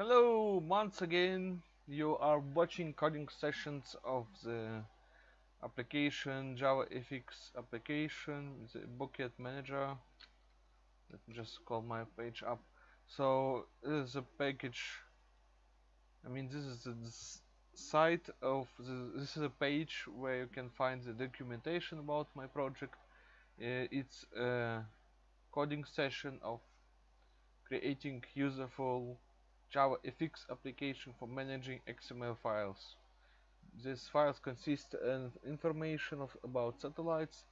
Hello, once again you are watching coding sessions of the application JavaFX application, the Bucket Manager. Let me just call my page up. So this is a package. I mean, this is the site of the, this is a page where you can find the documentation about my project. Uh, it's a coding session of creating useful JavaFX application for managing XML files. These files consist of information of, about satellites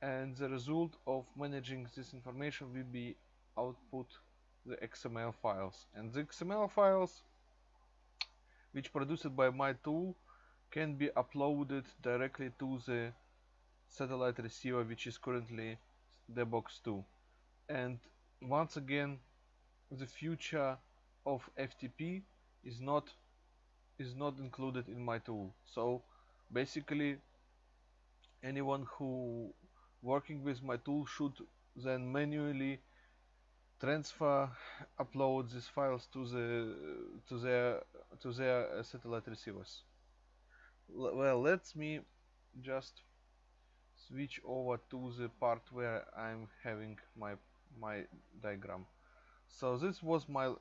and the result of managing this information will be output the XML files and the XML files which produced by my tool can be uploaded directly to the satellite receiver which is currently the box 2 and once again the future of FTP is not is not included in my tool. So basically anyone who working with my tool should then manually transfer upload these files to the to their to their uh, satellite receivers. L well let me just switch over to the part where I'm having my my diagram. So this was my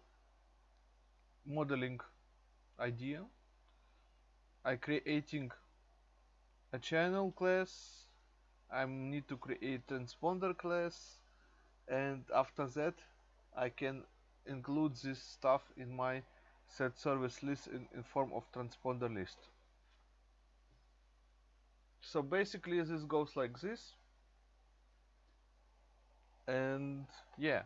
modeling idea. I creating a channel class. I need to create transponder class. And after that I can include this stuff in my set service list in, in form of transponder list. So basically this goes like this. And yeah.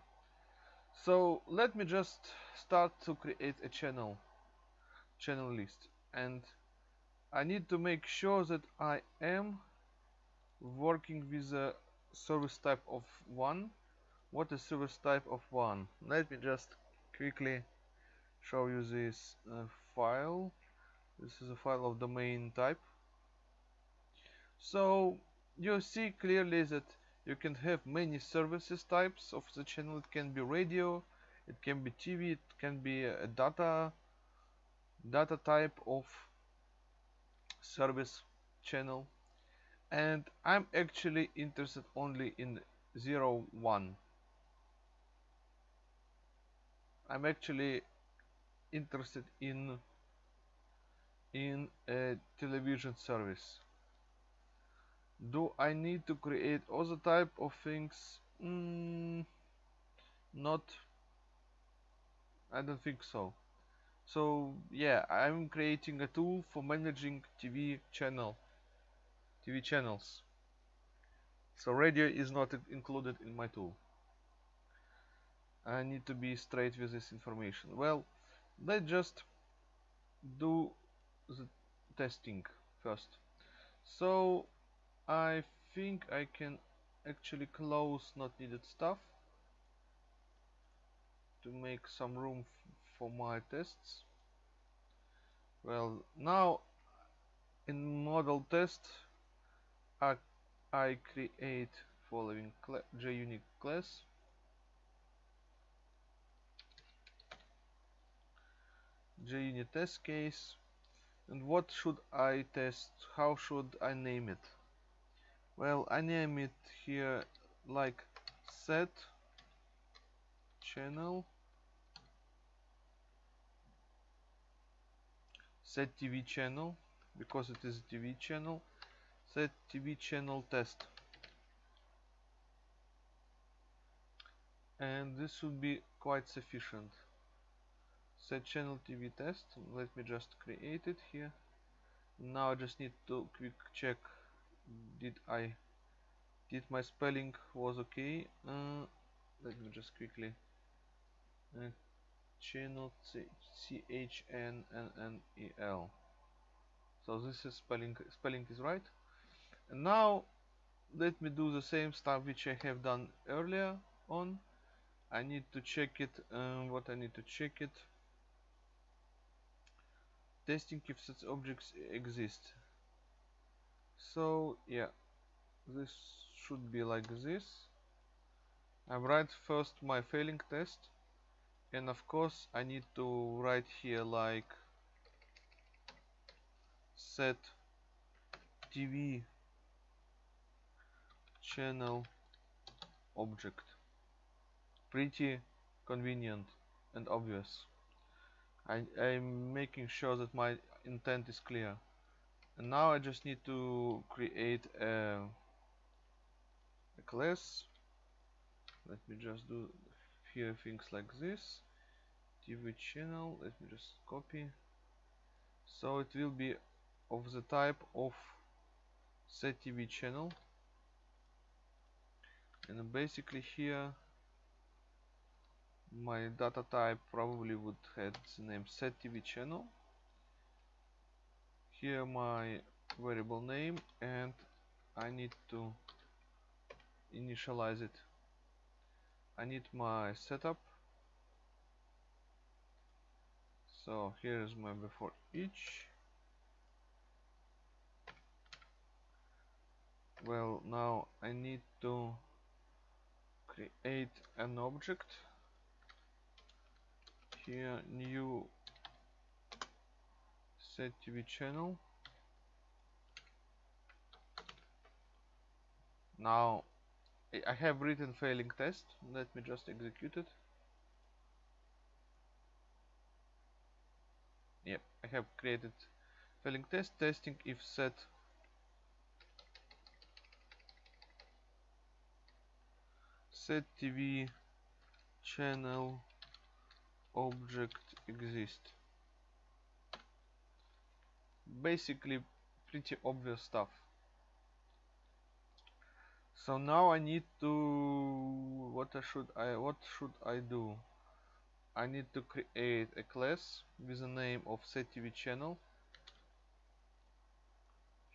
So let me just start to create a channel channel list. And I need to make sure that I am working with a service type of 1 what is service type of 1 let me just quickly show you this uh, file. This is a file of domain type. So you see clearly that you can have many services types of the channel. It can be radio it can be TV it can be a data data type of service channel. And I'm actually interested only in 0 1 I'm actually interested in in a television service. Do I need to create other type of things? Mm, not I don't think so. So yeah I'm creating a tool for managing TV channel TV channels. So radio is not included in my tool. I need to be straight with this information. Well let's just do the testing first. So I think I can actually close not needed stuff to make some room for my tests. Well now in model test I, I create following cl JUnit class. JUnit test case. And what should I test? How should I name it? Well I name it here like set channel set TV channel because it is a TV channel set TV channel test. And this would be quite sufficient. Set channel TV test let me just create it here. Now I just need to quick check did I did my spelling was okay? Uh, let me just quickly uh, channel C H N N N E L. So this is spelling spelling is right. And now let me do the same stuff which I have done earlier on. I need to check it um, what I need to check it. Testing if such objects exist. So yeah this should be like this. I write first my failing test and of course I need to write here like set TV channel object. Pretty convenient and obvious. I, I'm making sure that my intent is clear. And now I just need to create a, a class. Let me just do few things like this. TV channel let me just copy. So it will be of the type of set TV channel. And basically here my data type probably would have the name set TV channel. Here my variable name and I need to initialize it I need my setup. So here is my before each. Well now I need to create an object. Here new set TV channel. Now I have written failing test. Let me just execute it. Yep I have created failing test testing if set. Set TV channel object exist. Basically pretty obvious stuff so now I need to what I should I what should I do? I need to create a class with the name of setTV channel.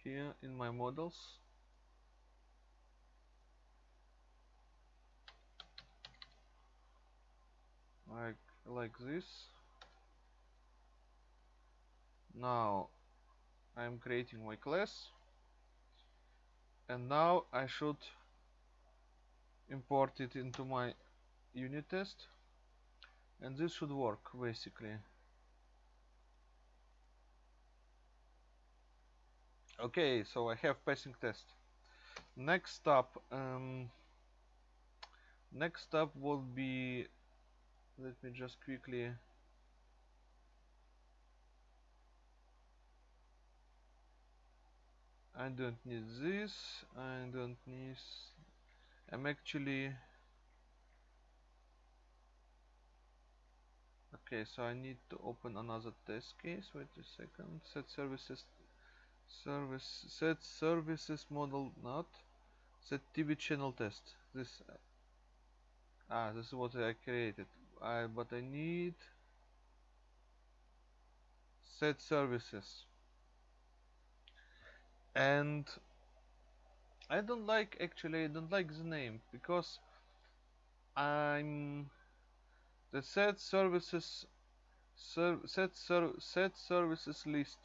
Here in my models. Like like this. Now I'm creating my class and now I should import it into my unit test. And this should work basically. Okay so I have passing test. Next step um, next step will be let me just quickly I don't need this I don't need I'm actually okay so I need to open another test case wait a second set services service set services model not set TV channel test this ah this is what I created I but I need set services and I don't like actually I don't like the name because I'm the set services ser set ser set services list.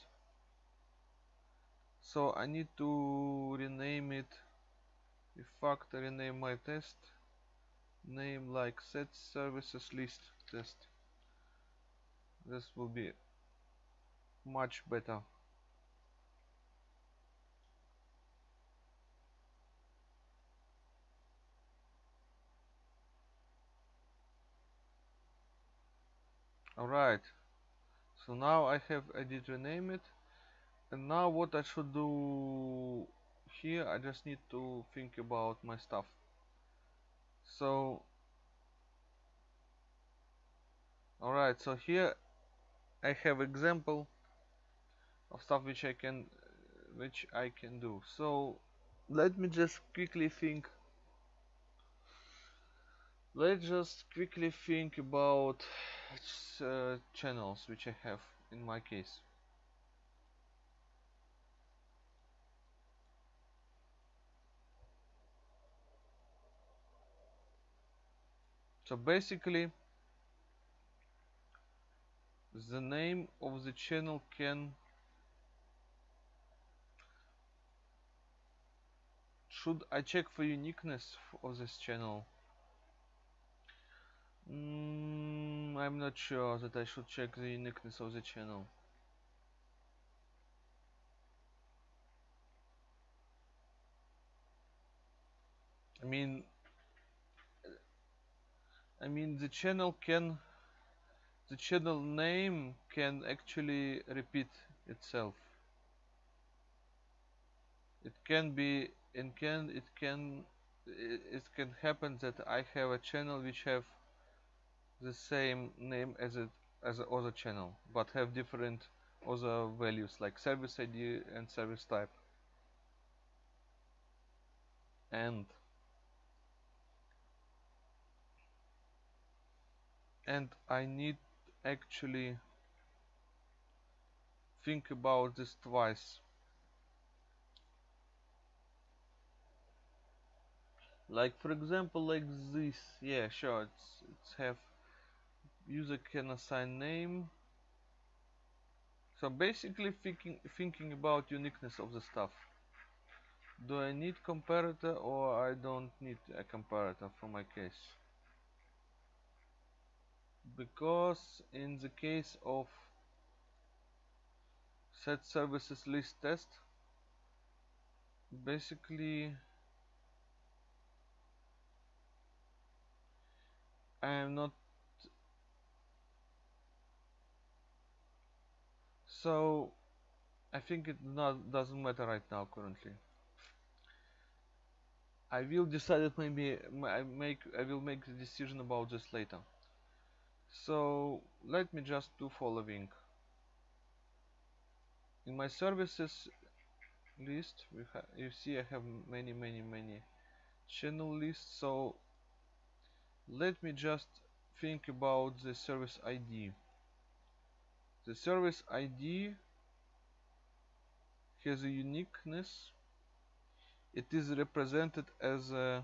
So I need to rename it in fact I rename my test name like set services list test. This will be much better alright so now I have I did rename it. And now what I should do here I just need to think about my stuff. So alright so here I have example of stuff which I can which I can do. So let me just quickly think let's just quickly think about uh, channels which I have in my case. So basically the name of the channel can should I check for uniqueness of this channel mm, I'm not sure that I should check the uniqueness of the channel. I mean, I mean the channel can, the channel name can actually repeat itself. It can be, and can it can, it, it can happen that I have a channel which have the same name as it as a other channel, but have different other values like service ID and service type. And and I need actually think about this twice like for example like this yeah sure it's it's have user can assign name. So basically thinking thinking about uniqueness of the stuff. Do I need comparator or I don't need a comparator for my case? Because in the case of set services list test basically I am not so I think it not doesn't matter right now currently. I will decide it maybe I make I will make the decision about this later. So let me just do following. In my services list we you see I have many many many channel lists. So let me just think about the service ID the service ID has a uniqueness. It is represented as a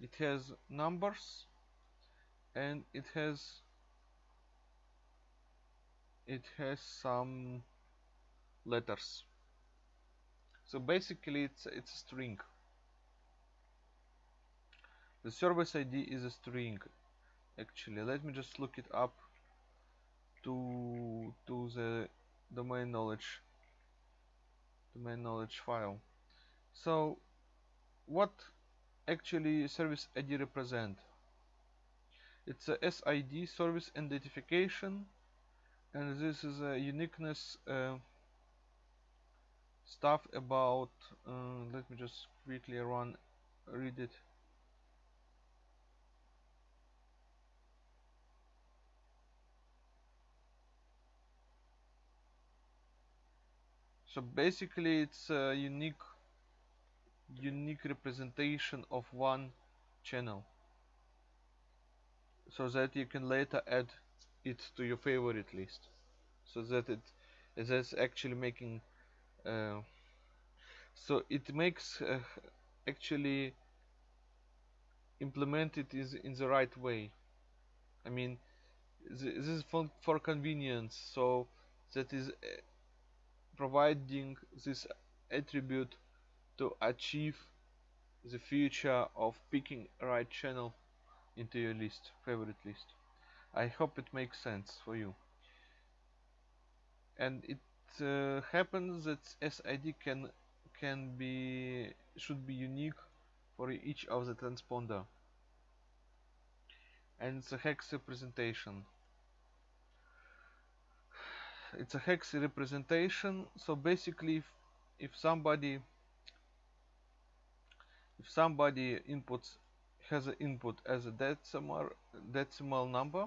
it has numbers and it has it has some letters. So basically it's it's a string. The service ID is a string actually. Let me just look it up to to the domain knowledge domain knowledge file. So what actually service ID represent? It's a SID service identification and this is a uniqueness uh, stuff about uh, let me just quickly run read it so basically it's a unique unique representation of one channel. So that you can later add it to your favorite list. So that it is actually making uh, so it makes uh, actually implement it is in the right way. I mean this is for, for convenience. So that is uh, providing this attribute to achieve the feature of picking right channel into your list favorite list. I hope it makes sense for you. And it uh, happens that SID can can be should be unique for each of the transponder. And a hex representation it's a hex representation. So basically if, if somebody if somebody inputs has an input as a decimal decimal number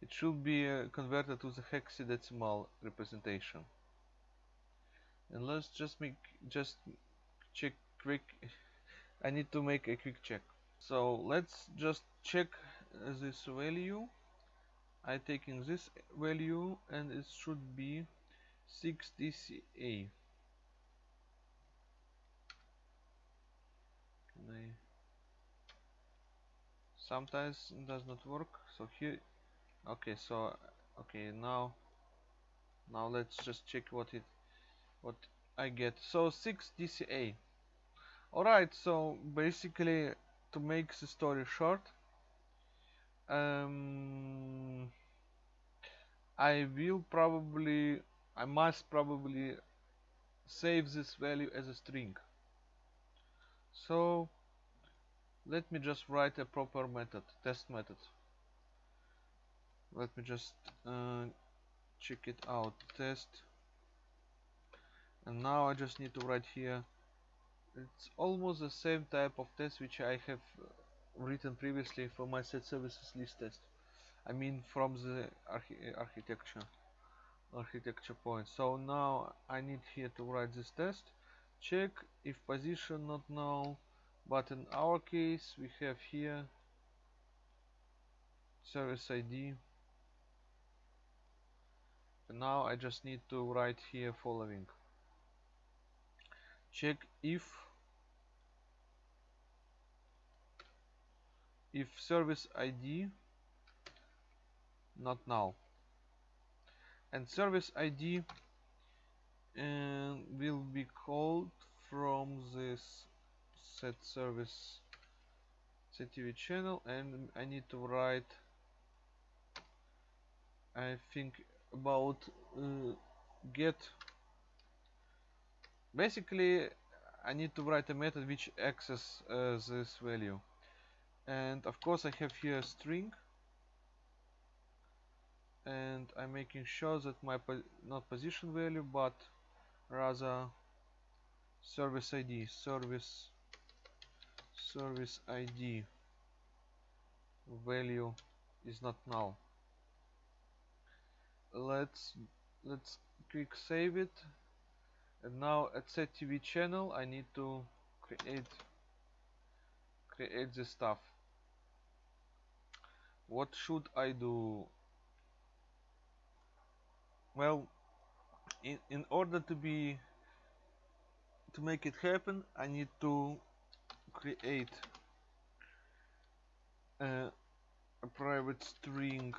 it should be uh, converted to the hexadecimal representation. And let's just make just check quick. I need to make a quick check. So let's just check this value I taking this value and it should be 6 DCA sometimes it does not work so here okay so okay now now let's just check what it what I get. So 6 DCA alright so basically to make the story short um, I will probably I must probably save this value as a string. So let me just write a proper method test method. Let me just uh, check it out test. And now I just need to write here. It's almost the same type of test which I have written previously for my set services list test. I mean from the archi architecture architecture point. So now I need here to write this test check if position not null but in our case we have here service ID and now I just need to write here following. Check if if service ID not null. And service ID uh, will be called from this set service CTV channel and I need to write I think about uh, get. Basically I need to write a method which access uh, this value and of course I have here a string. And I'm making sure that my po not position value but rather service ID service service ID value is not null. Let's let's quick save it. And now at set TV channel I need to create create this stuff what should I do? Well in, in order to be to make it happen I need to create a, a private string.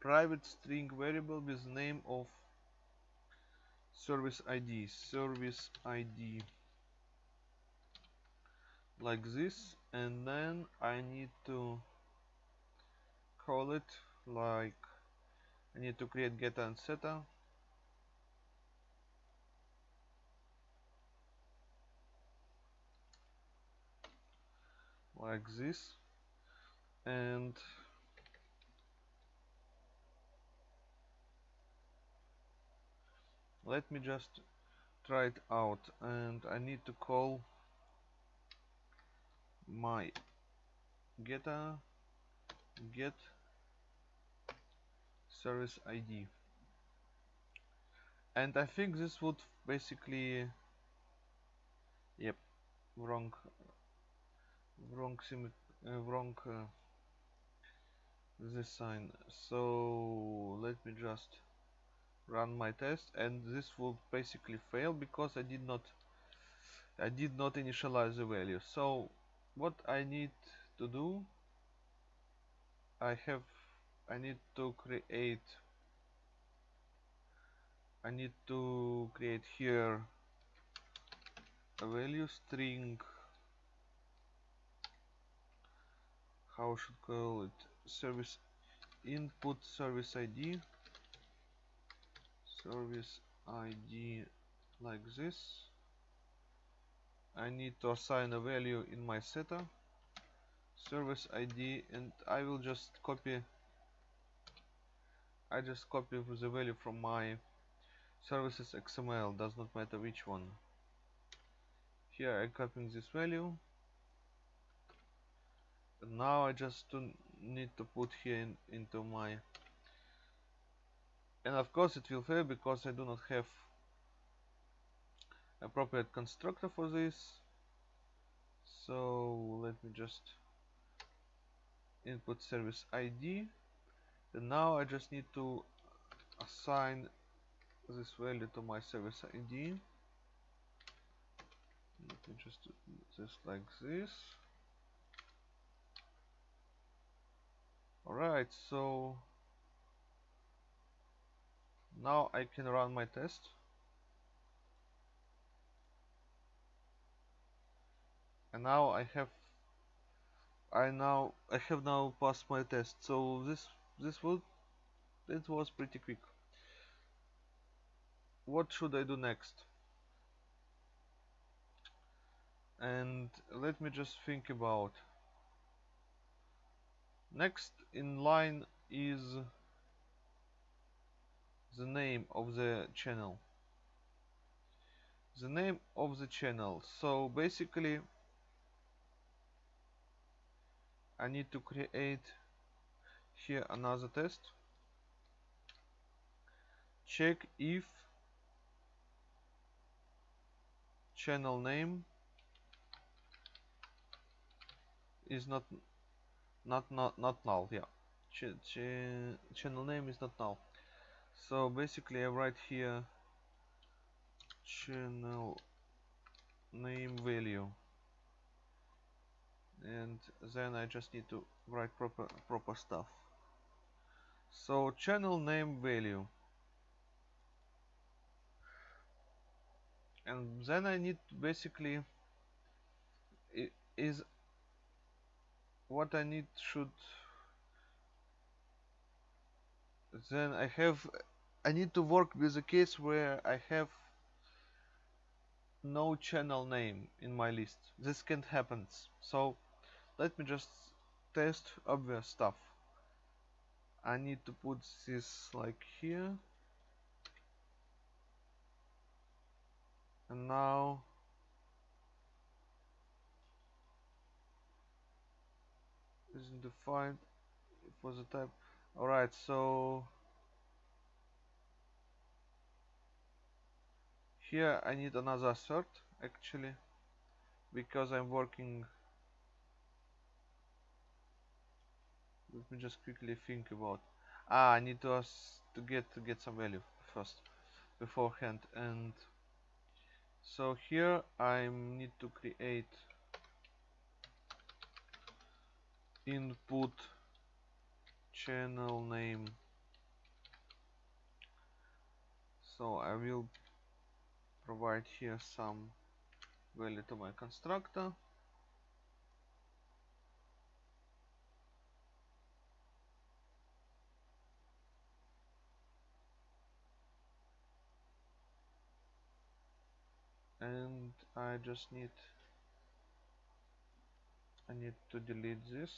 Private string variable with the name of service ID service ID like this and then I need to call it like I need to create getter and setter like this. And let me just try it out. And I need to call my getter get service ID and I think this would basically yep wrong wrong sim uh, wrong uh, this sign. So let me just run my test and this will basically fail because I did not I did not initialize the value. So what I need to do I have I need to create I need to create here a value string. How should call it? Service input service ID service ID like this I need to assign a value in my setter service ID and I will just copy I just copy the value from my services XML does not matter which one. Here I'm copying this value. And now I just need to put here in, into my and of course it will fail because I do not have appropriate constructor for this. So let me just input service ID and now I just need to assign this value to my service ID let me just do this like this. Alright so now I can run my test and now I have I now I have now passed my test. So this this would it was pretty quick. What should I do next? And let me just think about. Next in line is the name of the channel. The name of the channel. So basically I need to create here another test. Check if channel name is not not not not null yeah. Ch ch channel name is not null. So basically I write here channel name value and then I just need to write proper proper stuff. So channel name value. And then I need basically is what I need should then I have I need to work with a case where I have no channel name in my list. This can't happen. So let me just test obvious stuff. I need to put this like here. And now isn't defined for the type. Alright so here I need another assert actually because I'm working let me just quickly think about ah I need to to get to get some value first beforehand and so here I need to create input channel name. So I will provide here some value to my constructor and I just need I need to delete this.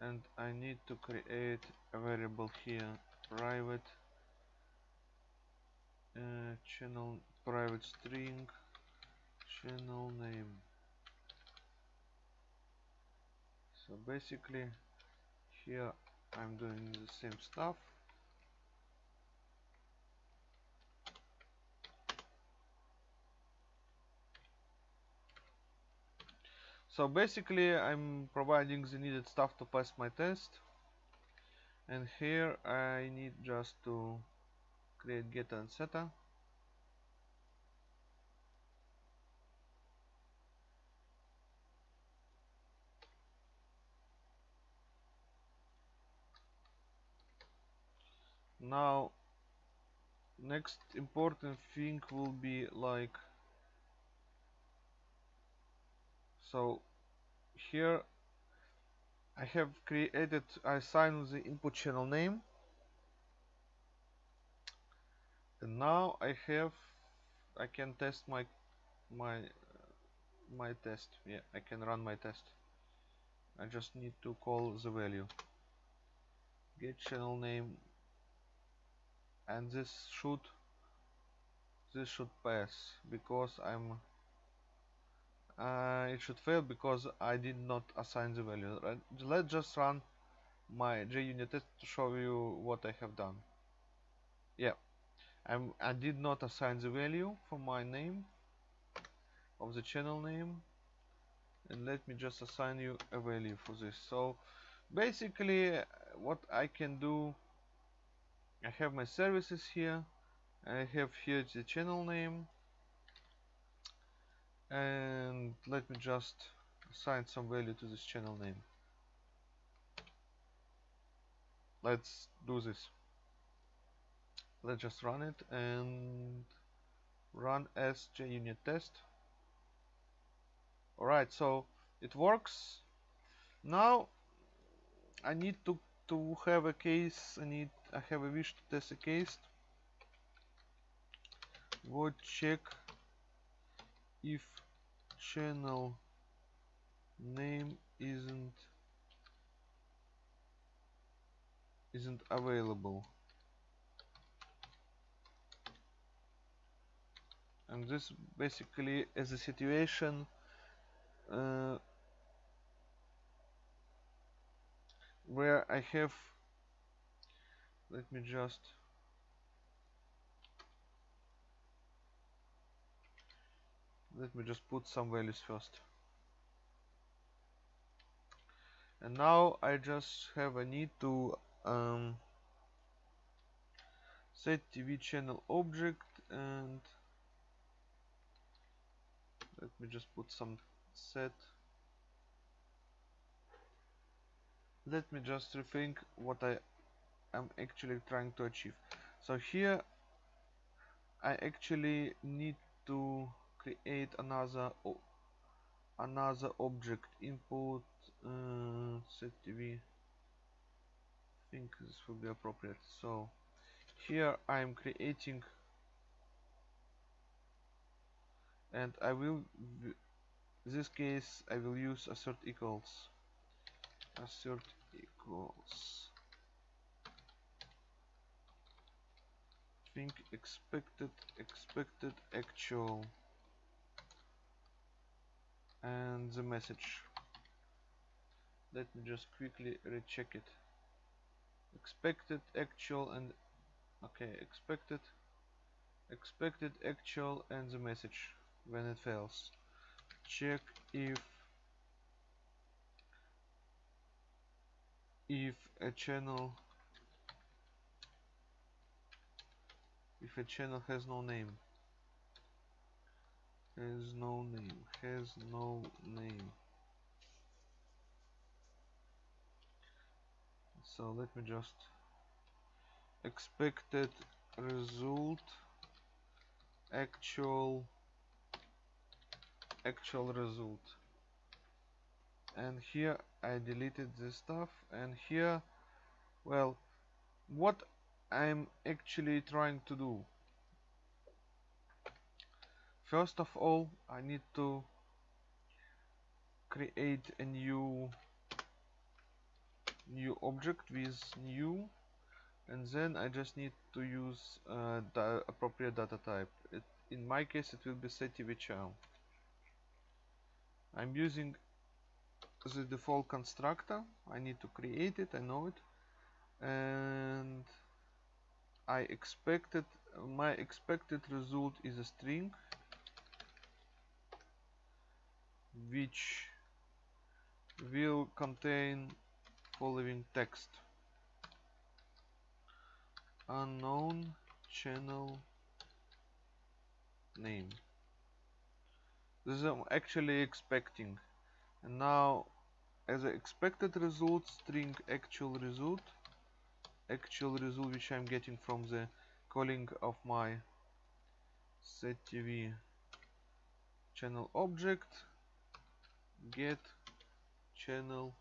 And I need to create a variable here private uh, channel private string channel name. So basically here I'm doing the same stuff. So basically I'm providing the needed stuff to pass my test. And here I need just to create getter and setter now next important thing will be like so here I have created I assign the input channel name. And now I have I can test my my my test. Yeah I can run my test. I just need to call the value. Get channel name and this should this should pass because I'm uh, it should fail because I did not assign the value. Right? let's just run my JUnit test to show you what I have done. Yeah. I'm, I did not assign the value for my name of the channel name. And let me just assign you a value for this. So basically what I can do I have my services here. I have here the channel name. And let me just assign some value to this channel name. Let's do this. Let's just run it and run as JUnit test. Alright so it works. Now I need to to have a case. I need I have a wish to test a case. Would check if channel name isn't isn't available. And this basically is a situation uh, where I have let me just let me just put some values first. And now I just have a need to um, set TV channel object and let me just put some set. Let me just rethink what I am actually trying to achieve. So here I actually need to create another another object. Input uh, set TV I think this will be appropriate. So here I am creating and I will this case I will use assert equals. Assert equals expected expected actual. And the message. Let me just quickly recheck it. Expected actual and okay expected. Expected actual and the message when it fails. Check if if a channel if a channel has no name. Has no name. Has no name. So let me just expected result actual actual result. And here I deleted this stuff. And here well what I'm actually trying to do. First of all I need to create a new new object with new and then I just need to use uh, the appropriate data type. It, in my case it will be setTVChannel I'm using the default constructor. I need to create it I know it. And I expected my expected result is a string which will contain following text. Unknown channel name. This is I'm actually expecting. And now as an expected result string actual result actual result which I'm getting from the calling of my set TV channel object. Get channel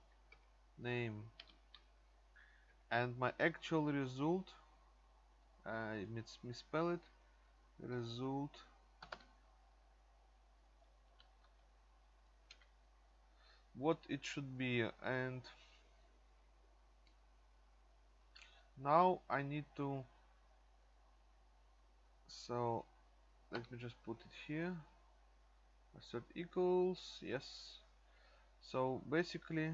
name. And my actual result I mis misspell it. Result. What it should be. And now I need to so let me just put it here. Assert equals yes. So basically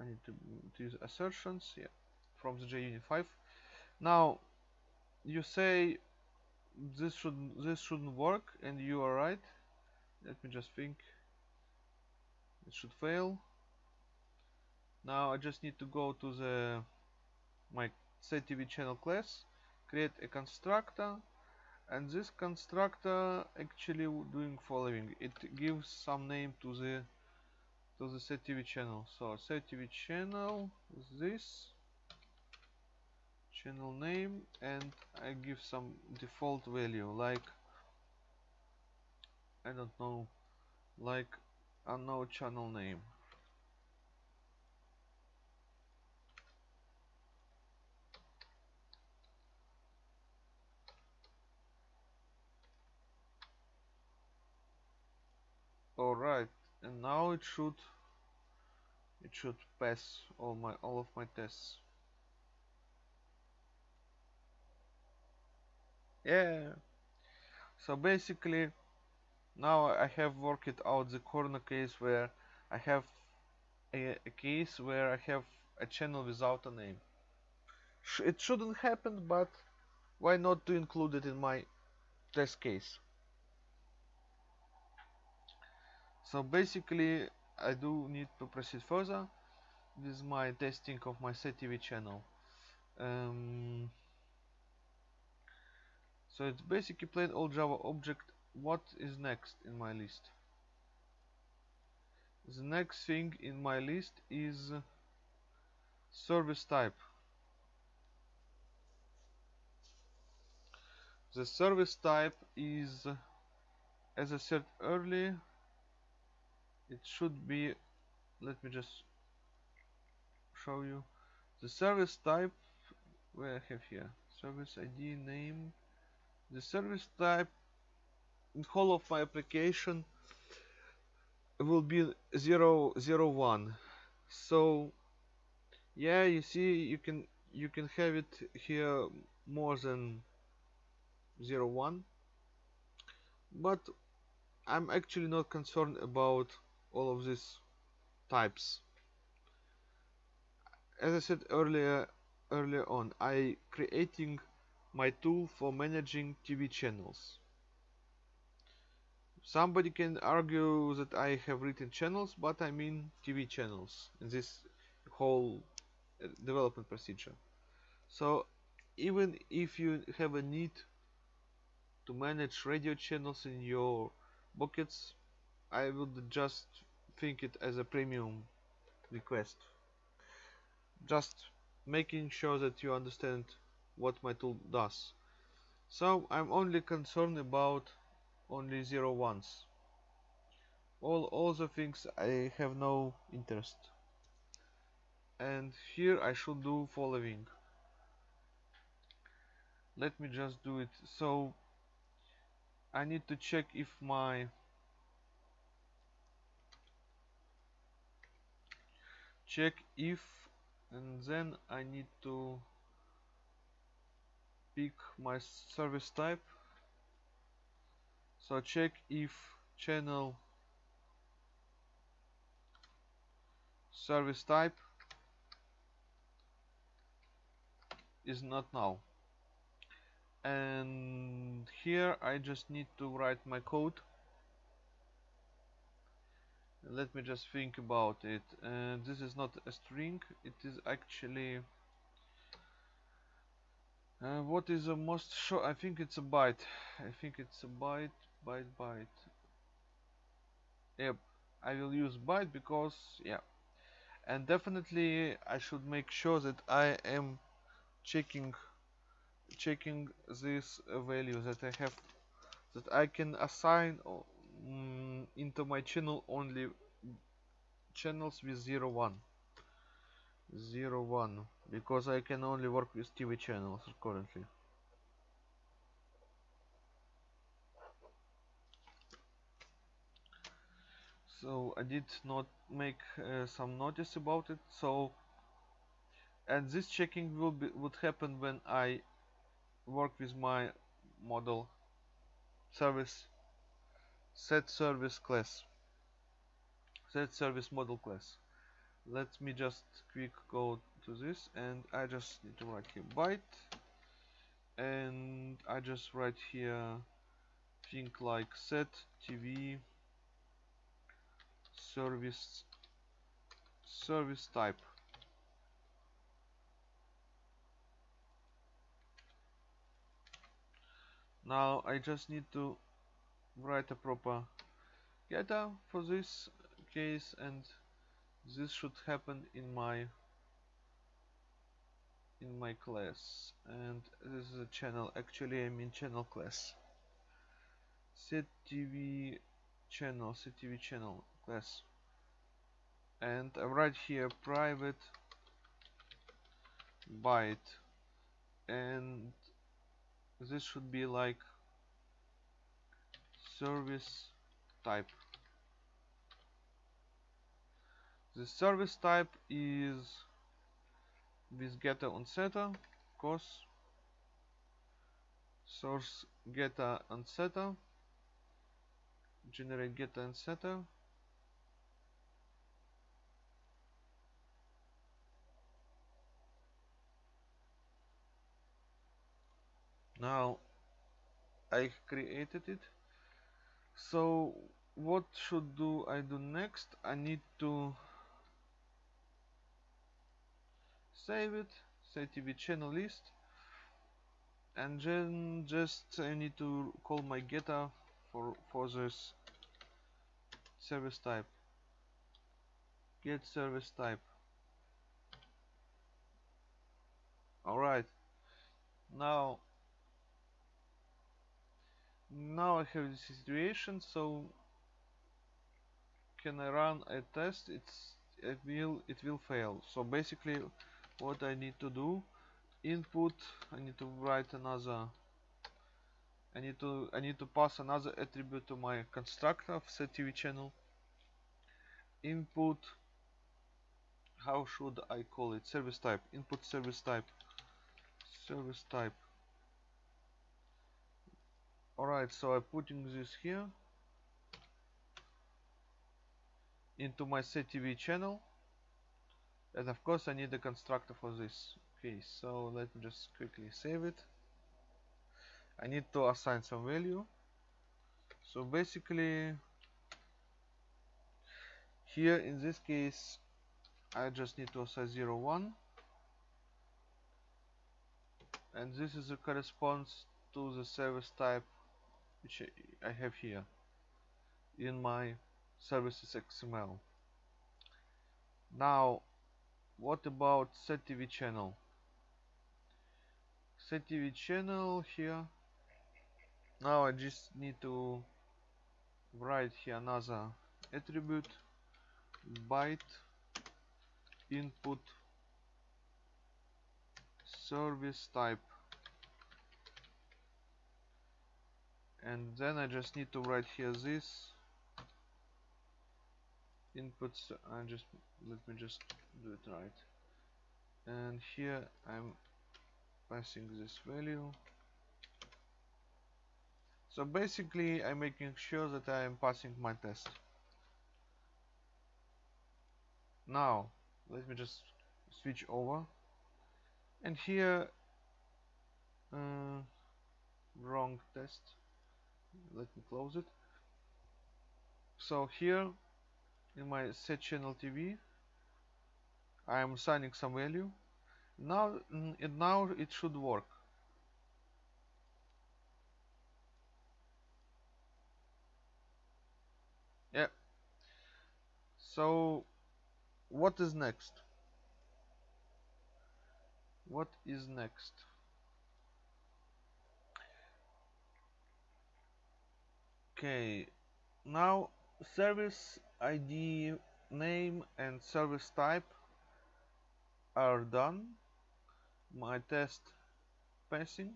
I need to, to use assertions yeah from the JUnit 5 now you say this should this shouldn't work and you are right. Let me just think. It should fail now I just need to go to the my setTV channel class create a constructor and this constructor actually doing following. It gives some name to the to the setTV channel. So setTV channel is this channel name and I give some default value like I don't know like unknown channel name alright and now it should it should pass all my all of my tests. Yeah. So basically now I have worked out the corner case where I have a, a case where I have a channel without a name. Sh it shouldn't happen but why not to include it in my test case so basically I do need to proceed further. With my testing of my SetTV channel. Um, so it's basically plain old Java object. What is next in my list? The next thing in my list is service type. The service type is as I said earlier it should be let me just show you. The service type where I have here service ID name. The service type in whole of my application will be 0 0 1 so yeah you see you can you can have it here more than 0 1 but I'm actually not concerned about all of these types. As I said earlier earlier on I creating my tool for managing TV channels. Somebody can argue that I have written channels but I mean TV channels in this whole uh, development procedure. So even if you have a need to manage radio channels in your buckets I would just think it as a premium request. Just making sure that you understand what my tool does. So I'm only concerned about only zero ones. All other things I have no interest. And here I should do following. Let me just do it. So I need to check if my check if and then I need to pick my service type. So check if channel service type is not null and here I just need to write my code let me just think about it. Uh, this is not a string. It is actually uh, what is the most short I think it's a byte. I think it's a byte byte byte. Yep. I will use byte because yeah. And definitely I should make sure that I am checking checking this value that I have that I can assign um, into my channel only channels with 0 1 1 because I can only work with TV channels currently. So I did not make uh, some notice about it so and this checking will be would happen when I work with my model service set service class. Set service model class. Let me just quick go to this and I just need to write here byte and I just write here think like set TV service service type. Now I just need to write a proper getter for this case and this should happen in my in my class. And this is a channel actually I'm in channel class. Set TV channel set TV channel class. And I write here private byte. And this should be like service type. The service type is with getter on setter of course source getter and setter generate getter and setter now I created it so what should do I do next? I need to save it say TV channel list and then just I need to call my getter for for this service type. Get service type. Alright. Now now I have this situation so can I run a test? It's it will it will fail. So basically what I need to do input I need to write another I need to I need to pass another attribute to my constructor of TV channel. Input how should I call it? Service type input service type service type alright so I'm putting this here into my set TV channel. And of course I need a constructor for this okay so let me just quickly save it. I need to assign some value. So basically here in this case I just need to assign 0 1 and this is a corresponds to the service type which I have here in my services XML now what about set TV channel? Set TV channel here. Now I just need to write here another attribute byte input service type and then I just need to write here this inputs I just let me just do it right. And here I'm passing this value. So basically I'm making sure that I am passing my test. Now let me just switch over. And here uh, wrong test let me close it. So here in my set channel TV I am assigning some value. Now and now it should work. Yeah. So what is next? What is next okay now service ID name and service type are done. My test passing.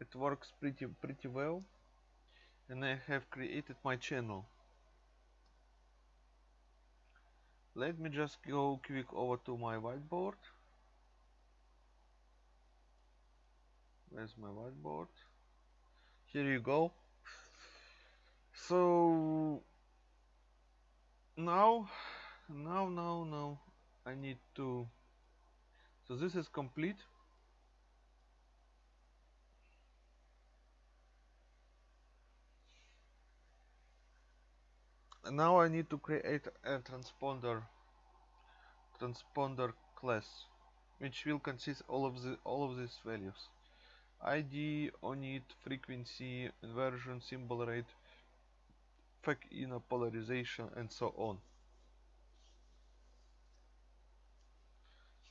It works pretty pretty well. And I have created my channel. Let me just go quick over to my whiteboard. Where's my whiteboard here you go. So now now now now I need to so this is complete. And now I need to create a transponder transponder class which will consist all of the all of these values ID, onID, frequency, inversion, symbol rate, FEC inner polarization and so on.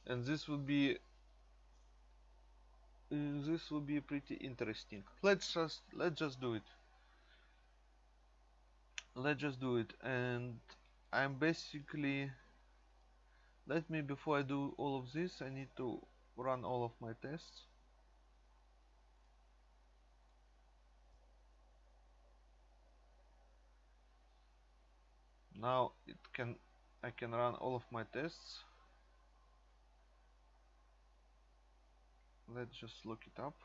And this would be uh, this will be pretty interesting. Let's just let's just do it. Let's just do it. And I'm basically let me before I do all of this I need to run all of my tests now it can I can run all of my tests. Let's just look it up.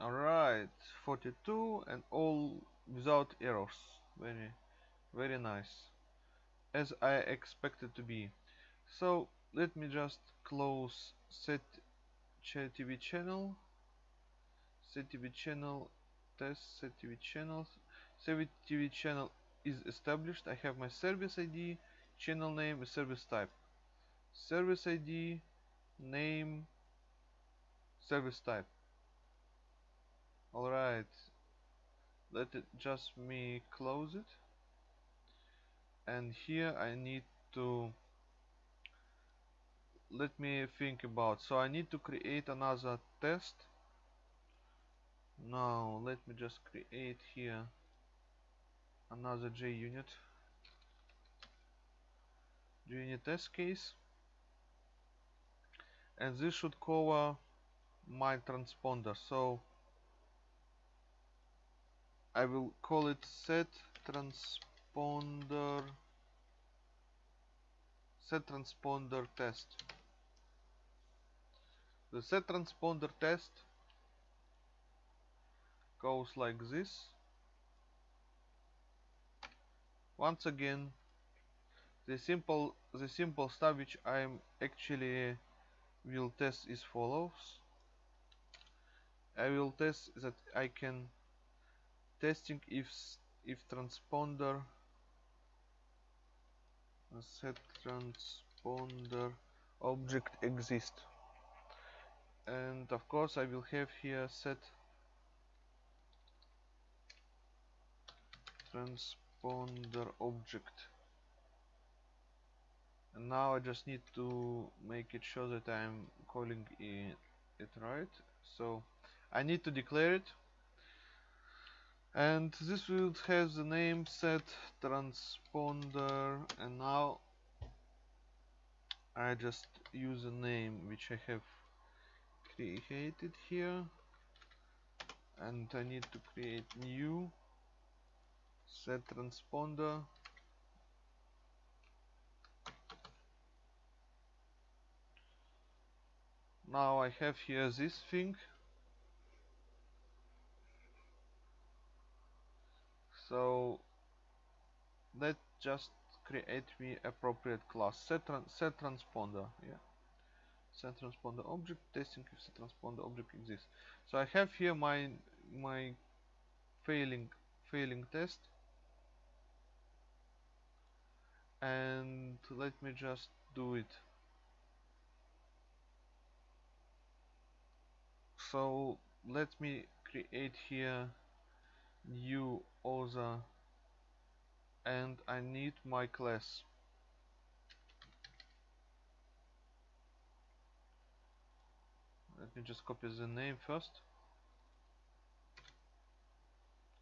Alright 42 and all without errors. Very very nice. As I expected to be. So let me just close set TV channel set TV channel test set TV channels. Set TV channel is established. I have my service ID channel name service type. Service ID name service type. Alright. Let it just me close it. And here I need to let me think about so I need to create another test. Now let me just create here another JUnit. JUnit test case. And this should cover my transponder. So I will call it set transponder set transponder test the set transponder test goes like this. Once again the simple the simple stuff which I'm actually will test is follows. I will test that I can testing if if transponder set transponder object exist and of course I will have here set transponder object. And now I just need to make it sure that I'm calling it, it right. So I need to declare it. And this will have the name set transponder. And now I just use a name which I have created here. And I need to create new set transponder. Now I have here this thing. So let's just create me appropriate class. Set, set transponder yeah set transponder object testing if set transponder object exists. So I have here my my failing failing test. And let me just do it. So let me create here new other and I need my class let me just copy the name first.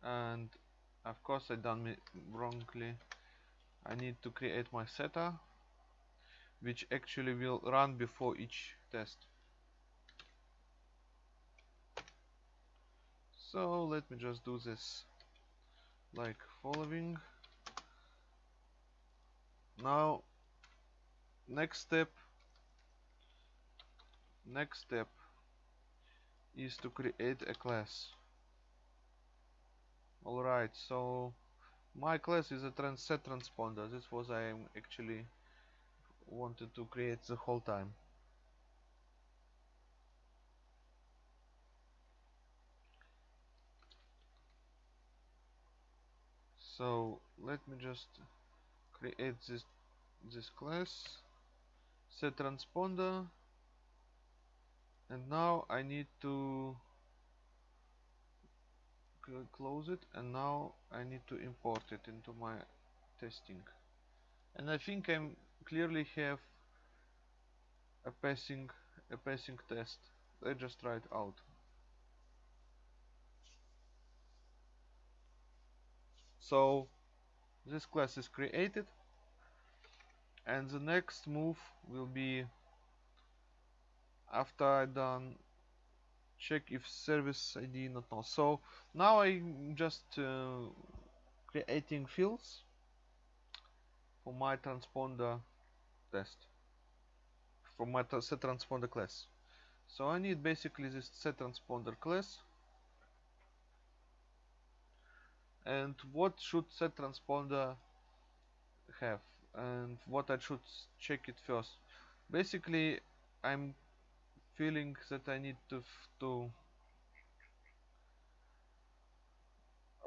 And of course I done it wrongly. I need to create my setter which actually will run before each test. So let me just do this like following. Now next step next step is to create a class. Alright so my class is a trans set transponder. This was I actually wanted to create the whole time. So let me just create this this class. Set transponder and now I need to close it and now I need to import it into my testing. And I think I'm clearly have a passing a passing test. Let's just try it out. So this class is created and the next move will be after I done check if service ID not null. So now I'm just uh, creating fields for my transponder test for my set transponder class. So I need basically this set transponder class and what should set transponder have and what I should check it first. Basically I'm feeling that I need to to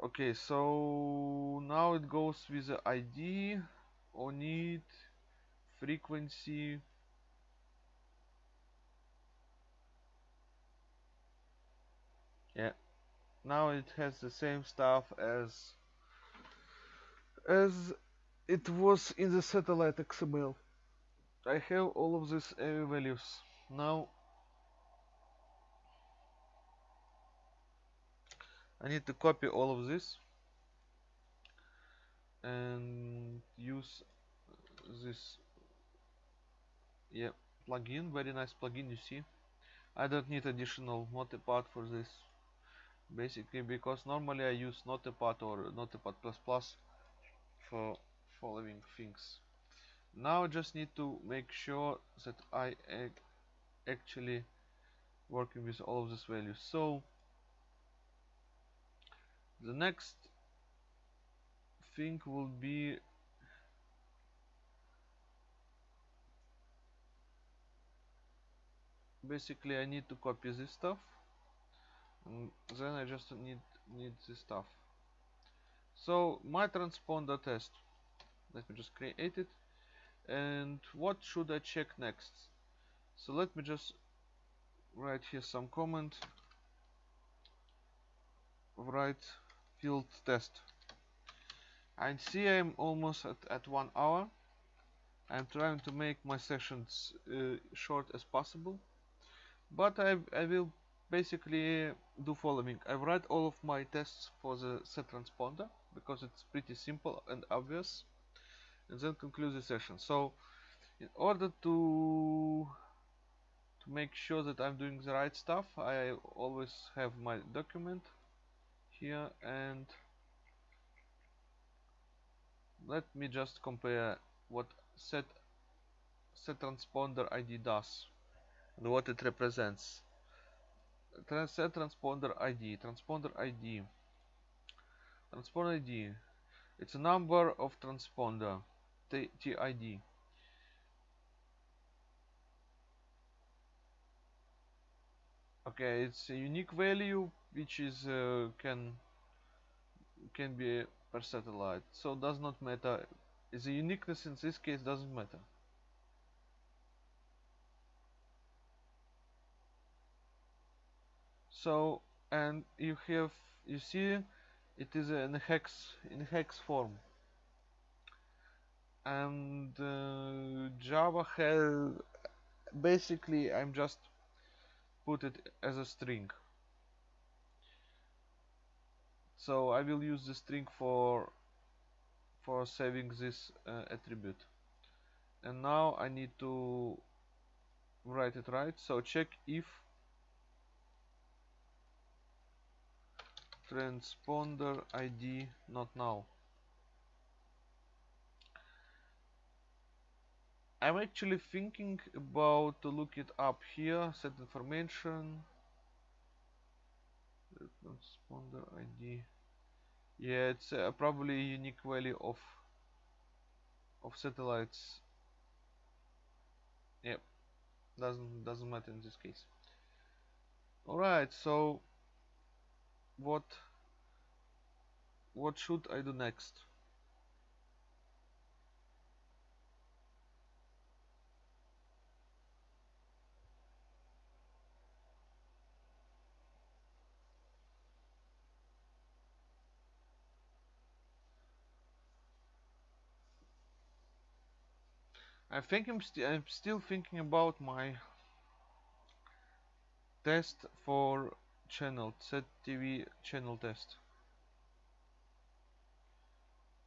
okay so now it goes with the ID on it frequency. Yeah now it has the same stuff as as it was in the satellite XML I have all of these values. Now I need to copy all of this and use this yeah plugin very nice plugin you see. I don't need additional notepad for this basically because normally I use notepad or notepad++ for following things. Now I just need to make sure that I actually working with all of these values so the next thing will be basically I need to copy this stuff. And then I just need need this stuff. So my transponder test. Let me just create it. And what should I check next? So let me just write here some comment. Write field test. I see I'm almost at, at one hour. I'm trying to make my sessions uh, short as possible. But I, I will basically do following. I write all of my tests for the set transponder because it's pretty simple and obvious and then conclude the session. So in order to to make sure that I'm doing the right stuff I always have my document here and let me just compare what set set transponder ID does and what it represents. Trans set transponder ID transponder ID transponder ID it's a number of transponder TID okay it's a unique value which is uh, can can be per satellite. So does not matter. The uniqueness in this case doesn't matter. So and you have you see it is in hex in hex form. And uh, Java has basically I'm just put it as a string so I will use the string for for saving this uh, attribute. And null I need to write it right. So check if transponder ID not now. I'm actually thinking about to look it up here set information transponder ID yeah it's uh, probably a unique value of of satellites. Yep. Doesn't doesn't matter in this case. Alright so what what should I do next I think I'm, st I'm still thinking about my test for channel set TV channel test.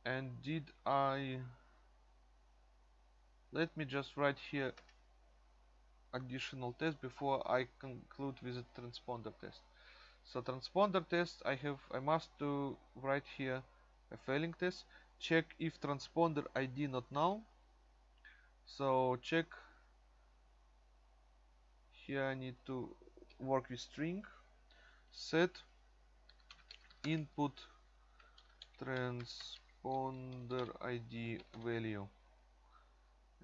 And did I let me just write here additional test before I conclude with the transponder test. So transponder test I have I must to write here a failing test. Check if transponder ID not null so check here I need to work with string. Set input transponder ID value.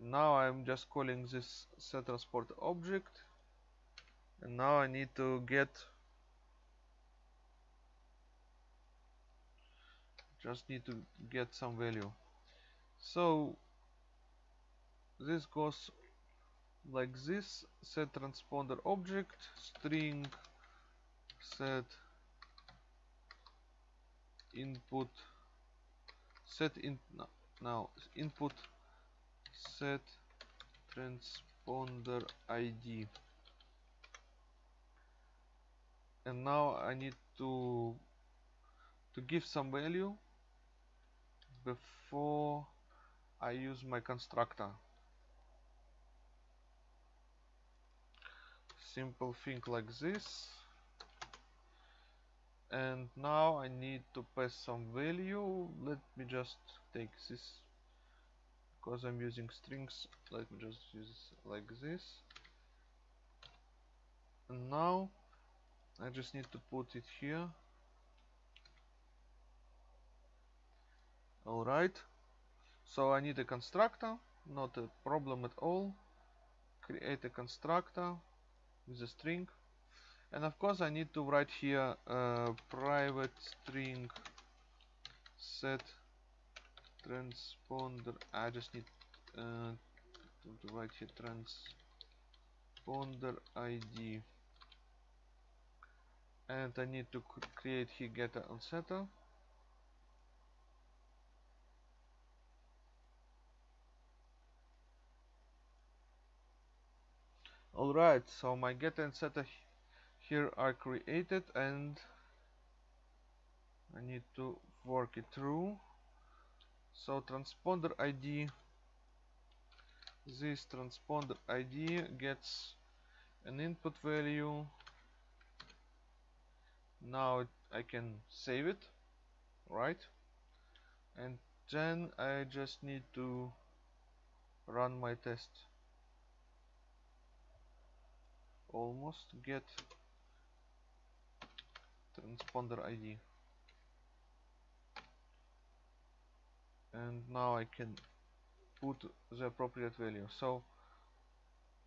Now I'm just calling this set transport object. And now I need to get just need to get some value. So this goes like this. Set transponder object. String. Set input. Set in no, now input. Set transponder id and now I need to to give some value before I use my constructor simple thing like this. And now I need to pass some value. Let me just take this because I'm using strings. Let me just use like this. And now I just need to put it here. Alright so I need a constructor. Not a problem at all. Create a constructor with a string. And of course I need to write here uh, private string set transponder. I just need uh, to, to write here transponder ID and I need to create here getter and setter Alright, so my get and setter here are created and I need to work it through. So transponder ID, this transponder ID gets an input value. Now I can save it, right? And then I just need to run my test. Almost get transponder ID and now I can put the appropriate value. So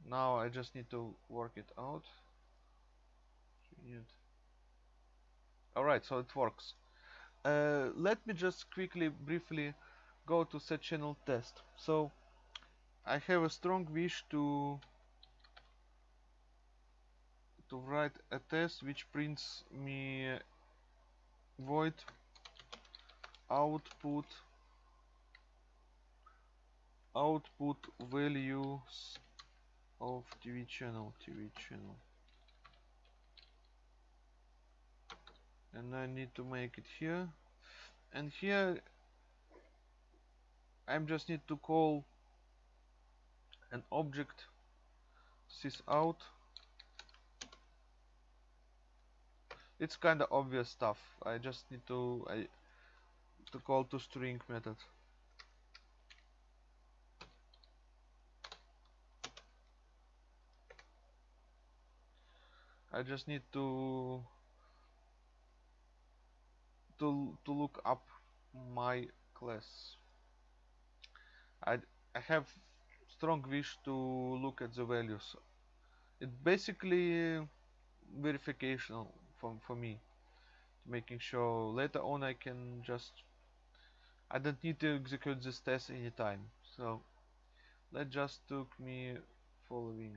now I just need to work it out. Alright so it works. Uh, let me just quickly briefly go to set channel test. So I have a strong wish to to write a test which prints me void output output values of TV channel TV channel. And I need to make it here. And here I'm just need to call an object sys out it's kind of obvious stuff. I just need to I to call to string method. I just need to to to look up my class. I I have strong wish to look at the values. It basically verification for, for me. Making sure later on I can just I don't need to execute this test anytime. So that just took me following.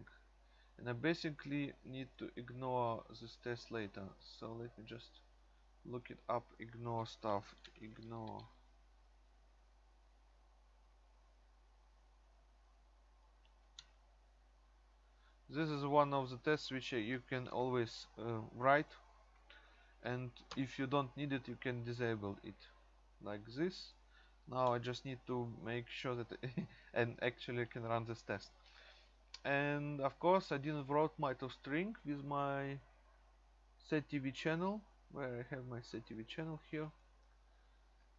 And I basically need to ignore this test later. So let me just look it up ignore stuff ignore. This is one of the tests which you can always uh, write and if you don't need it you can disable it. Like this. Now I just need to make sure that and actually can run this test. And of course I didn't wrote my to string with my SetTV channel where I have my SetTV channel here.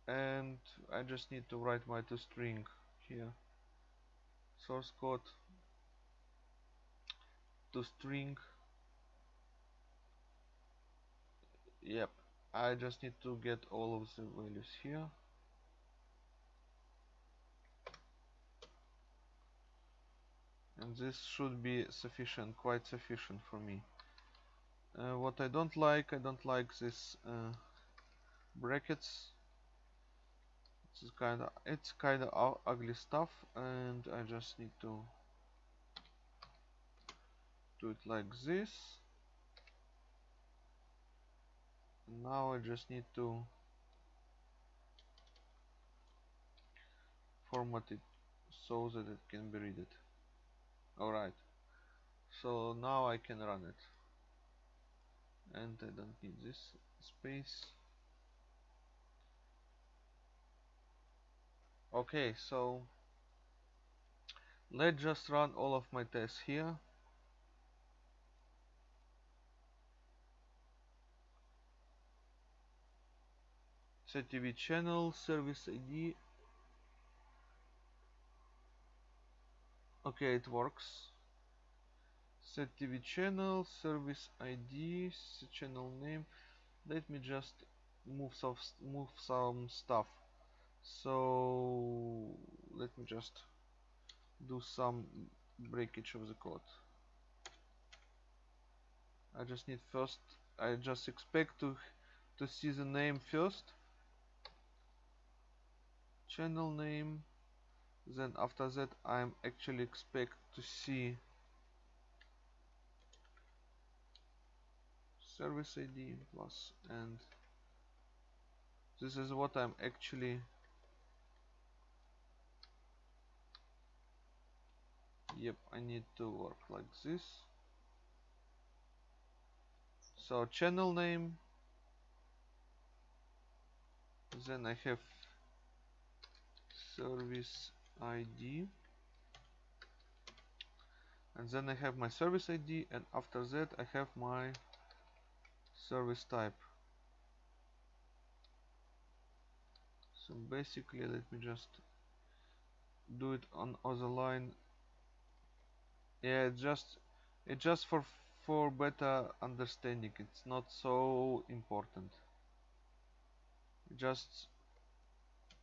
And I just need to write my to string here. Source code. toString yep. I just need to get all of the values here. And this should be sufficient quite sufficient for me. Uh, what I don't like I don't like this uh, brackets. It's kind of it's kind of ugly stuff and I just need to do it like this now I just need to format it so that it can be read. It alright. So now I can run it. And I don't need this space. Okay so let's just run all of my tests here SetTV channel service ID okay it works. SetTV channel service ID channel name. Let me just move some move some stuff. So let me just do some breakage of the code. I just need first I just expect to to see the name first channel name then after that I'm actually expect to see service ID plus and this is what I'm actually yep I need to work like this. So channel name then I have service ID and then I have my service ID and after that I have my service type. So basically let me just do it on other line. Yeah it's just it's just for for better understanding. It's not so important. Just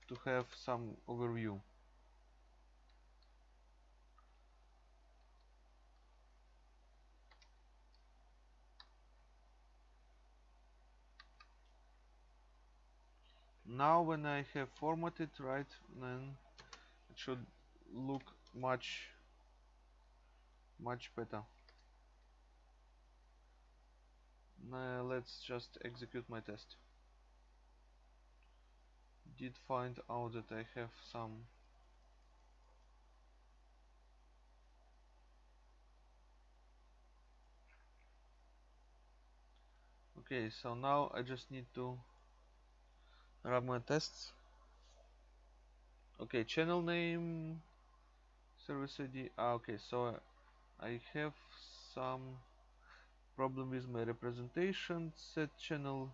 to have some overview. Now when I have formatted right then it should look much much better. Now let's just execute my test did find out that I have some okay so now I just need to run my tests. Okay channel name service ID ah, okay so I have some problem with my representation set channel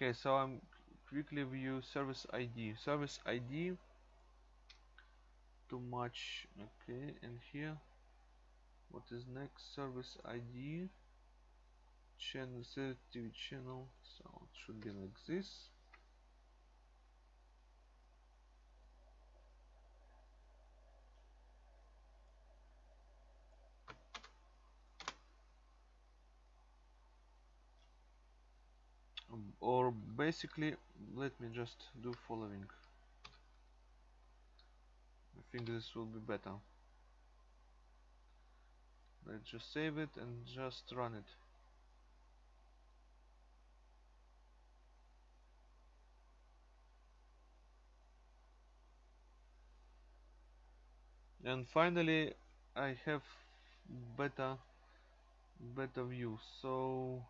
okay so I'm quickly view service ID service ID too much. Okay and here what is next? Service ID channel TV channel so it should be like this or basically let me just do following. I think this will be better. Let's just save it and just run it. And finally I have better better view. So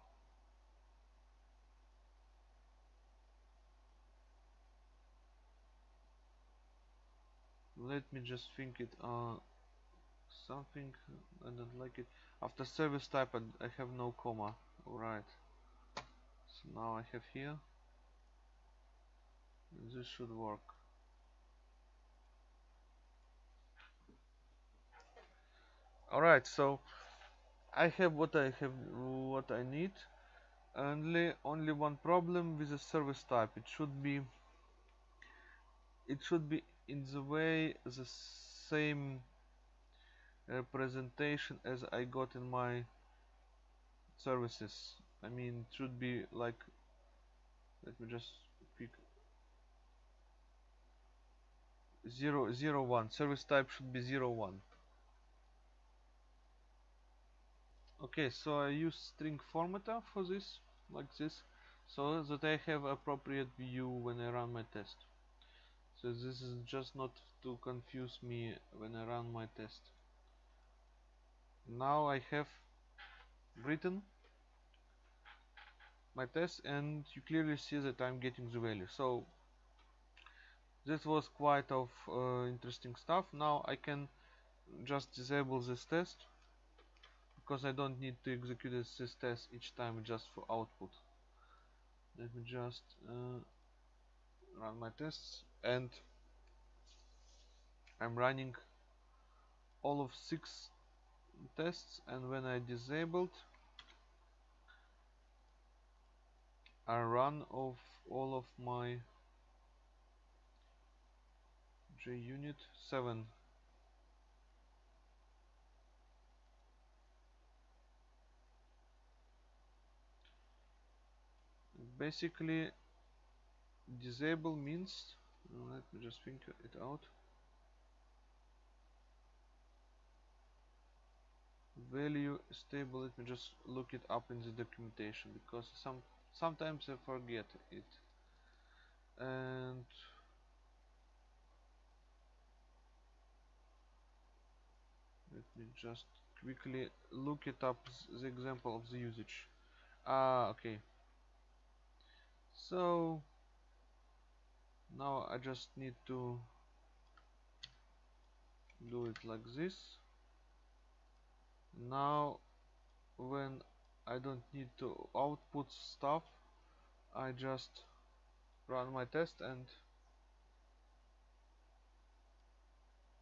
let me just think it uh something I don't like it. After service type I, I have no comma. Alright. So now I have here. This should work. Alright so I have what I have what I need. Only only one problem with the service type. It should be it should be in the way the same representation as I got in my services. I mean it should be like let me just pick. 0 0 1 service type should be 0 1 okay so I use string formatter for this like this so that I have appropriate view when I run my test so this is just not to confuse me when I run my test. Now I have written my test and you clearly see that I'm getting the value. So this was quite of uh, interesting stuff. Now I can just disable this test because I don't need to execute this test each time just for output. Let me just uh, run my tests and I'm running all of six tests and when I disabled I run of all of my JUnit 7 basically disable means. Let me just think it out. Value stable let me just look it up in the documentation because some sometimes I forget it. And let me just quickly look it up the example of the usage. Ah okay. So now I just need to do it like this. Now when I don't need to output stuff I just run my test and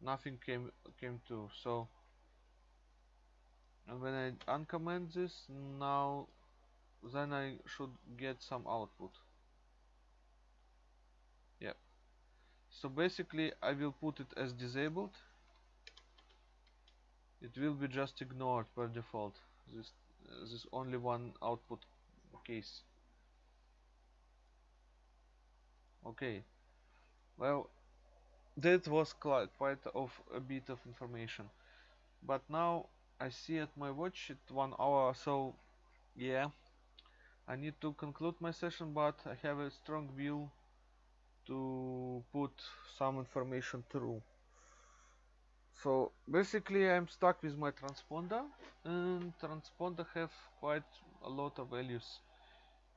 nothing came came to so and when I uncomment this now then I should get some output yeah so basically I will put it as disabled. It will be just ignored per default. This uh, this only one output case. Okay. Well that was quite of a bit of information. But now I see at my watch it one hour so yeah. I need to conclude my session but I have a strong will to put some information through. So basically I'm stuck with my transponder and transponder have quite a lot of values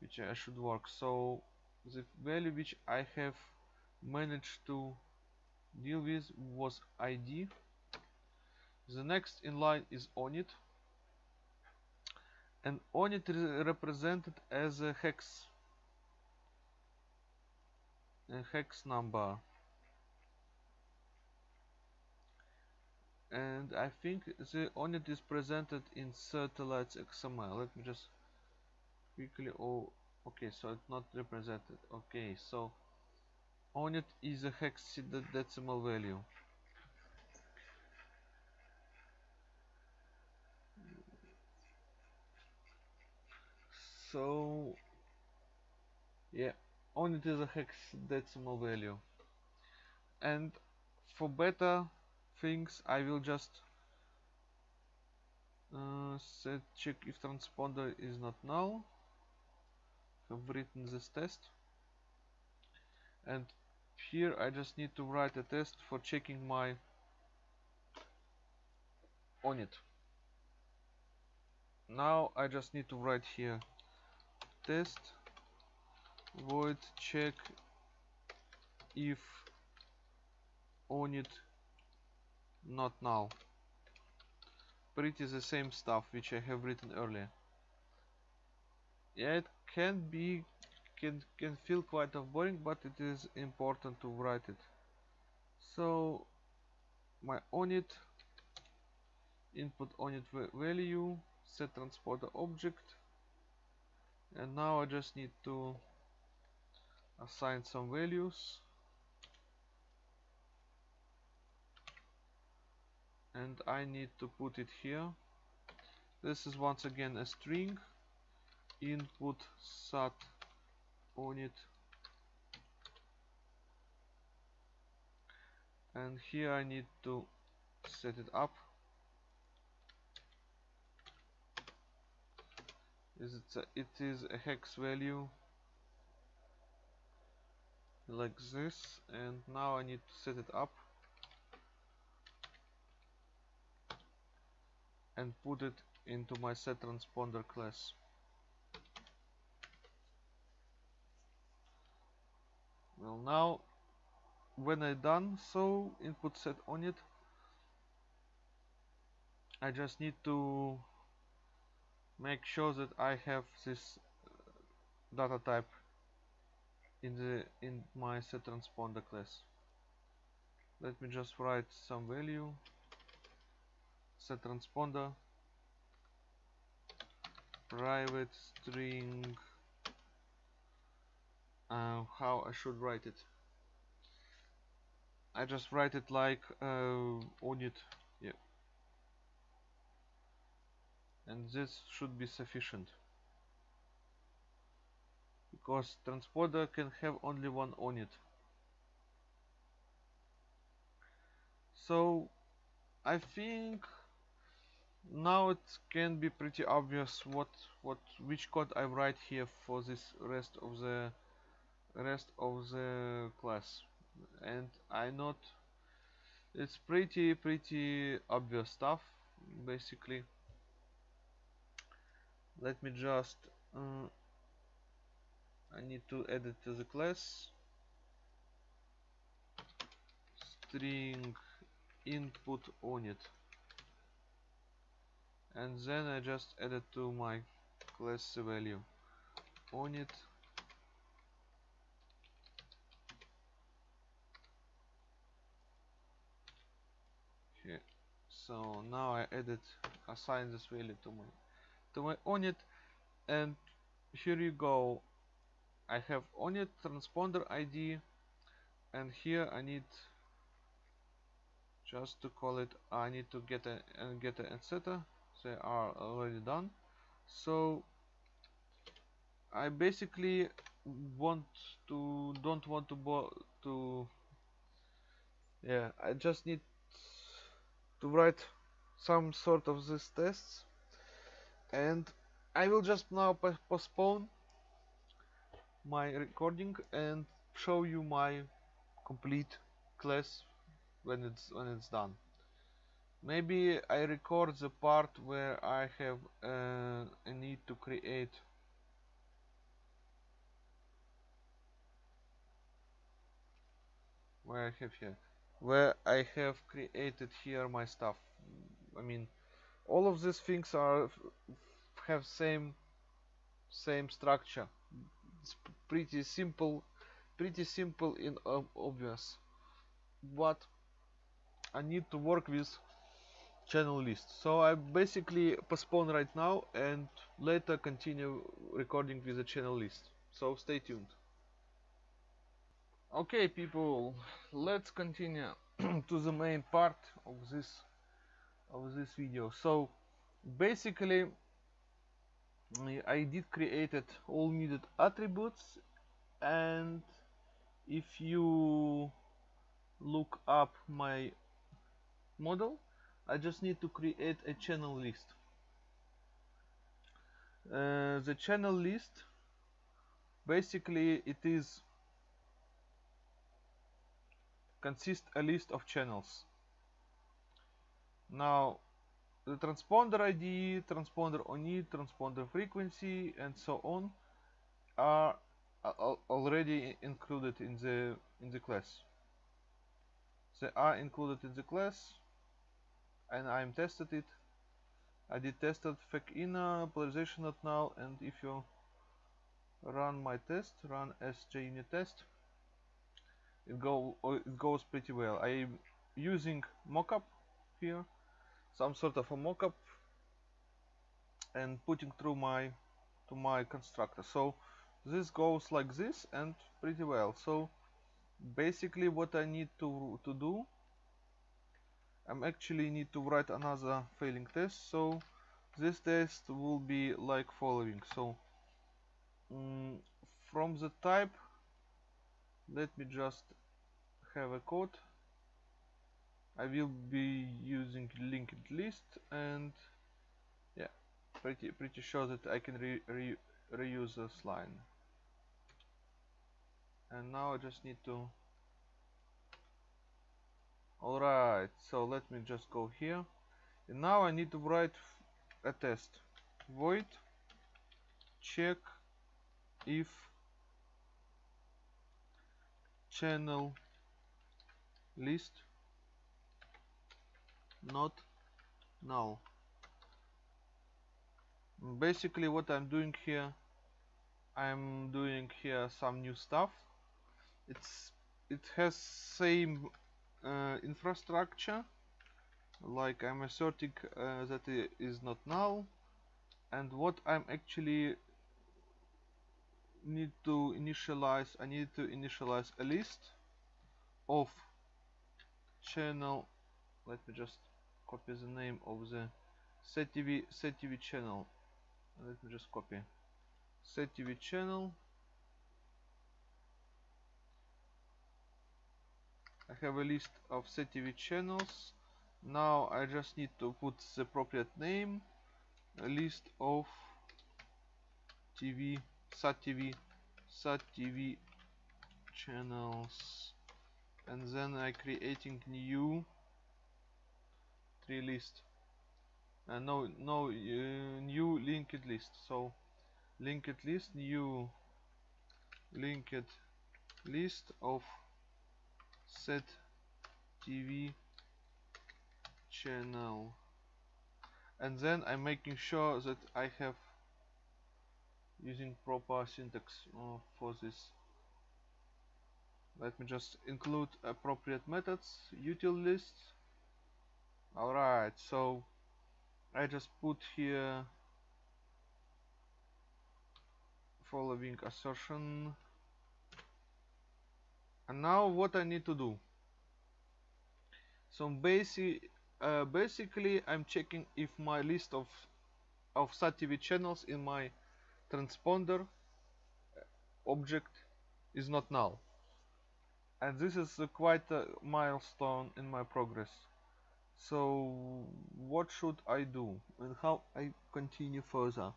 which I should work. So the value which I have managed to deal with was ID the next in line is onIt and onIt is represented as a hex a hex number. And I think the onIt is presented in satellites XML let me just quickly oh okay so it's not represented. Okay so onIt is a hex decimal value. So yeah onIt it is a hexadecimal value. And for better things I will just uh, set check if transponder is not null. Have written this test. And here I just need to write a test for checking my on it now I just need to write here test void check if on it not now. Pretty the same stuff which I have written earlier. Yeah it can be can can feel quite of boring but it is important to write it. So my onIt input onIt value set transponder object. And now I just need to assign some values. And I need to put it here. This is once again a string. Input sat on it. And here I need to set it up. Is it a, it is a hex value like this and now I need to set it up and put it into my set transponder class. Well now when I done so input set on it I just need to make sure that I have this uh, data type in the in my set transponder class. Let me just write some value. Set transponder private string. Uh, how I should write it. I just write it like uh, onIt yeah. And this should be sufficient because transponder can have only one on it. so I think now it can be pretty obvious what what which code I write here for this rest of the rest of the class and I not it's pretty pretty obvious stuff basically let me just uh, I need to add it to the class. String input on it. And then I just add it to my class value. onIt here. So now I edit assign this value to my to my onIt and here you go I have onIt transponder ID and here I need just to call it I need to get a and get a etc they are already done. So I basically want to don't want to to yeah I just need to write some sort of these tests. And I will just now postpone my recording and show you my complete class when it's when it's done. Maybe I record the part where I have uh, a need to create. Where I have here. Where I have created here my stuff. I mean all of these things are have same same structure it's pretty simple pretty simple and obvious. But I need to work with channel list. So I basically postpone right now and later continue recording with the channel list. So stay tuned. Okay people let's continue to the main part of this of this video. So basically I did created all needed attributes and if you look up my model I just need to create a channel list. Uh, the channel list basically it is consists a list of channels. Now the transponder ID, transponder on it, transponder frequency, and so on are already included in the in the class. They are included in the class, and I'm tested it. I did tested fake inner uh, polarization not null, and if you run my test, run sjunit test, it go it goes pretty well. I'm using mockup here some sort of a mockup and putting through my to my constructor. So this goes like this and pretty well. So basically what I need to to do I'm actually need to write another failing test. So this test will be like following. So mm, from the type let me just have a code I will be using linked list and yeah pretty pretty sure that I can re, re, reuse this line. And now I just need to alright so let me just go here. And now I need to write a test. Void check if channel list not null. Basically what I'm doing here I'm doing here some new stuff. It's it has same uh, infrastructure like I'm asserting uh, that it is not null. And what I'm actually need to initialize I need to initialize a list of channel let me just copy the name of the SetTV SetTV channel. Let me just copy SetTV channel. I have a list of SetTV channels. Now I just need to put the appropriate name. A list of TV SAT-TV SAT-TV channels. And then I creating new tree list. And no no uh, new linked list. So linked list new linked list of set TV channel. And then I'm making sure that I have using proper syntax uh, for this. Let me just include appropriate methods util lists Alright, so I just put here following assertion. And now what I need to do? So basic uh, basically I'm checking if my list of of SAT-TV channels in my transponder object is not null. And this is uh, quite a milestone in my progress so what should I do and how I continue further?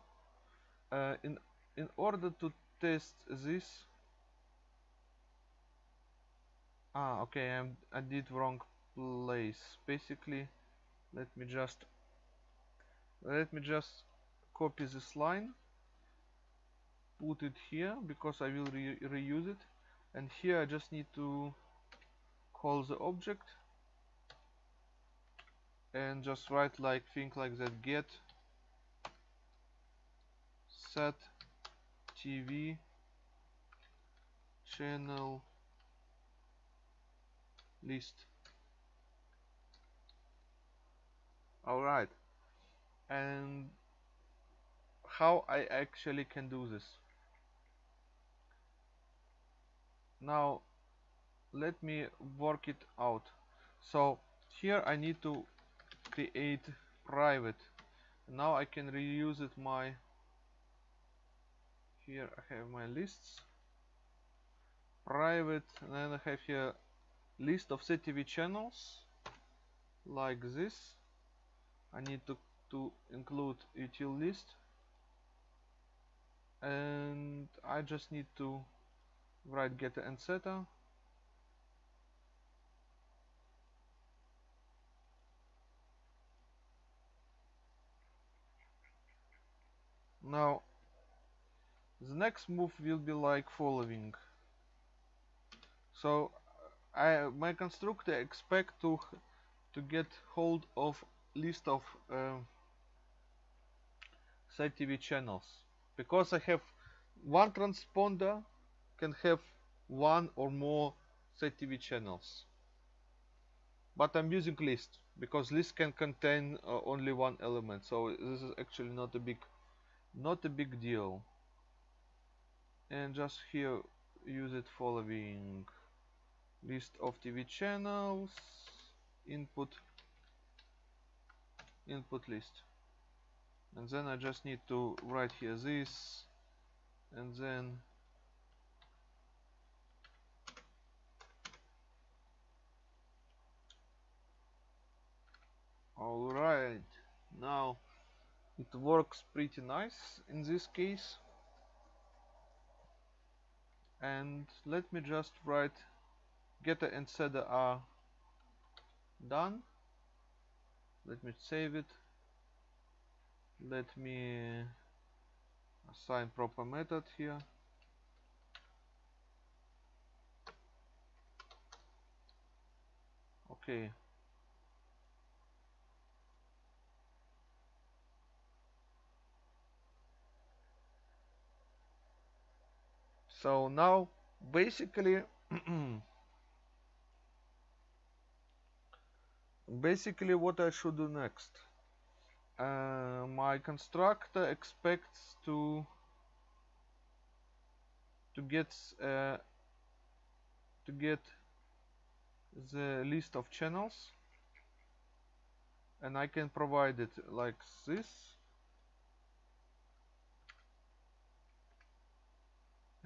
Uh, in in order to test this ah okay I'm, I did wrong place. Basically let me just let me just copy this line put it here because I will re reuse it. And here I just need to call the object and just write like think like that. Get set TV channel list. Alright and how I actually can do this? Now let me work it out. So here I need to create private. Now I can reuse it my here I have my lists. Private and then I have here list of SetTV channels like this. I need to, to include util list. And I just need to write getter and setter now the next move will be like following. So I my constructor expect to to get hold of list of uh, TV channels. Because I have one transponder can have one or more TV channels. But I'm using list because list can contain uh, only one element. So this is actually not a big not a big deal. And just here use it following. List of TV channels input input list. And then I just need to write here this and then alright now it works pretty nice in this case. And let me just write getter and setter are done. Let me save it. Let me assign proper method here. Okay so now basically basically what I should do next. Uh, my constructor expects to to get uh, to get the list of channels. And I can provide it like this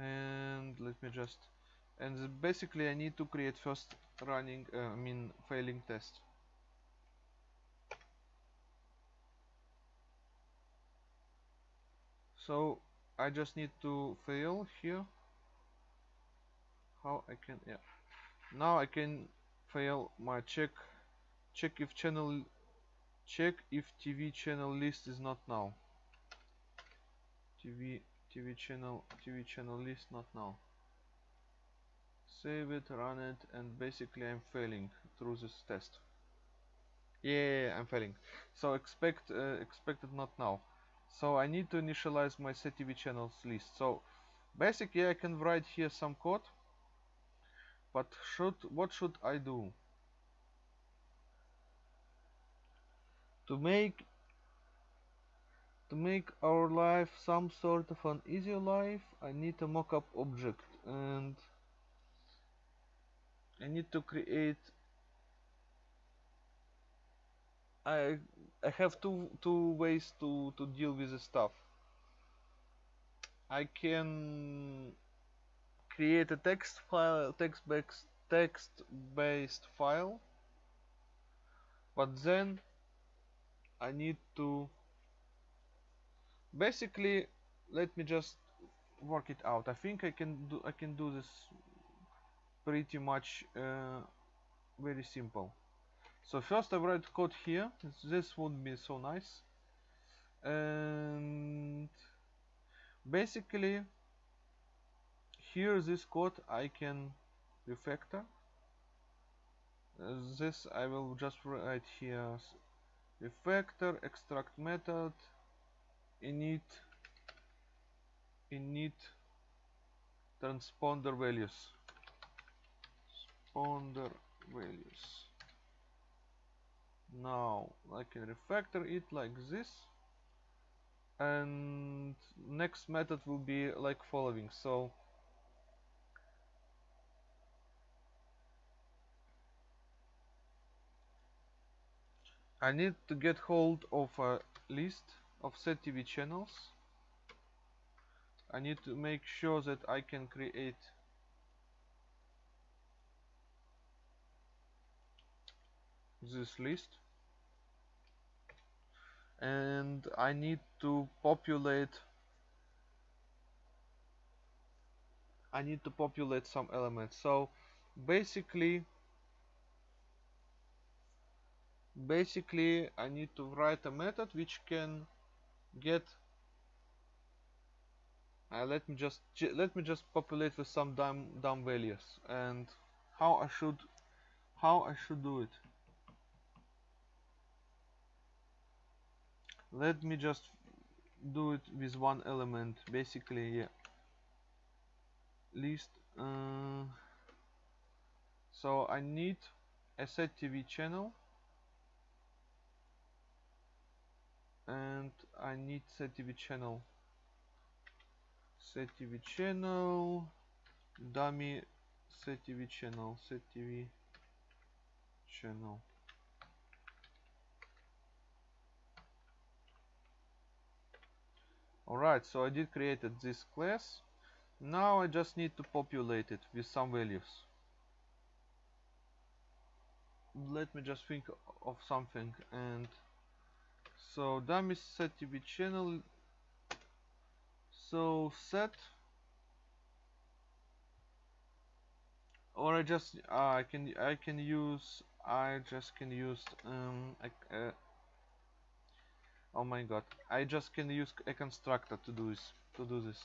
and let me just and basically I need to create first running uh, I mean failing test. So I just need to fail here. How I can yeah. Now I can fail my check check if channel check if TV channel list is not now TV TV channel TV channel list not now. Save it run it and basically I'm failing through this test. Yeah I'm failing. So expect uh, expected not now. So I need to initialize my CTV channels list. So basically I can write here some code but should what should I do? To make to make our life some sort of an easier life I need a mockup object and I need to create I I have two two ways to to deal with the stuff. I can create a text file, text based text based file, but then I need to basically let me just work it out. I think I can do I can do this pretty much uh, very simple. So first I write code here. This would be so nice. And basically here this code I can refactor. This I will just write here refactor extract method init init transponder values. Transponder values. Now I can refactor it like this. And next method will be like following. So I need to get hold of a list of TV channels. I need to make sure that I can create this list. And I need to populate I need to populate some elements. So basically basically I need to write a method which can get uh, let me just let me just populate with some dumb dumb values. And how I should how I should do it? Let me just do it with one element basically yeah. List uh, so I need a set TV channel and I need set TV channel. Set TV channel. Dummy set TV channel set TV channel. Alright so I did created this class. Now I just need to populate it with some values. Let me just think of something and so dummy set to be channel so set or I just uh, I can I can use I just can use um a, a, oh my god. I just can use a constructor to do this to do this.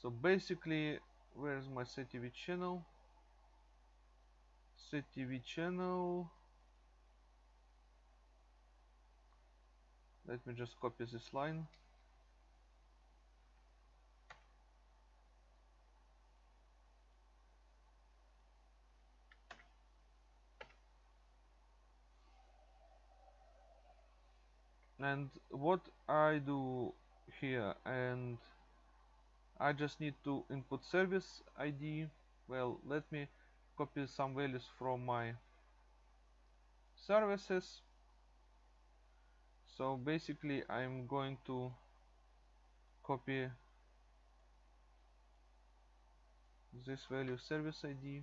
So basically where's my CTV channel? CTV channel let me just copy this line. And what I do here and I just need to input service ID well let me copy some values from my services so basically I'm going to copy this value service ID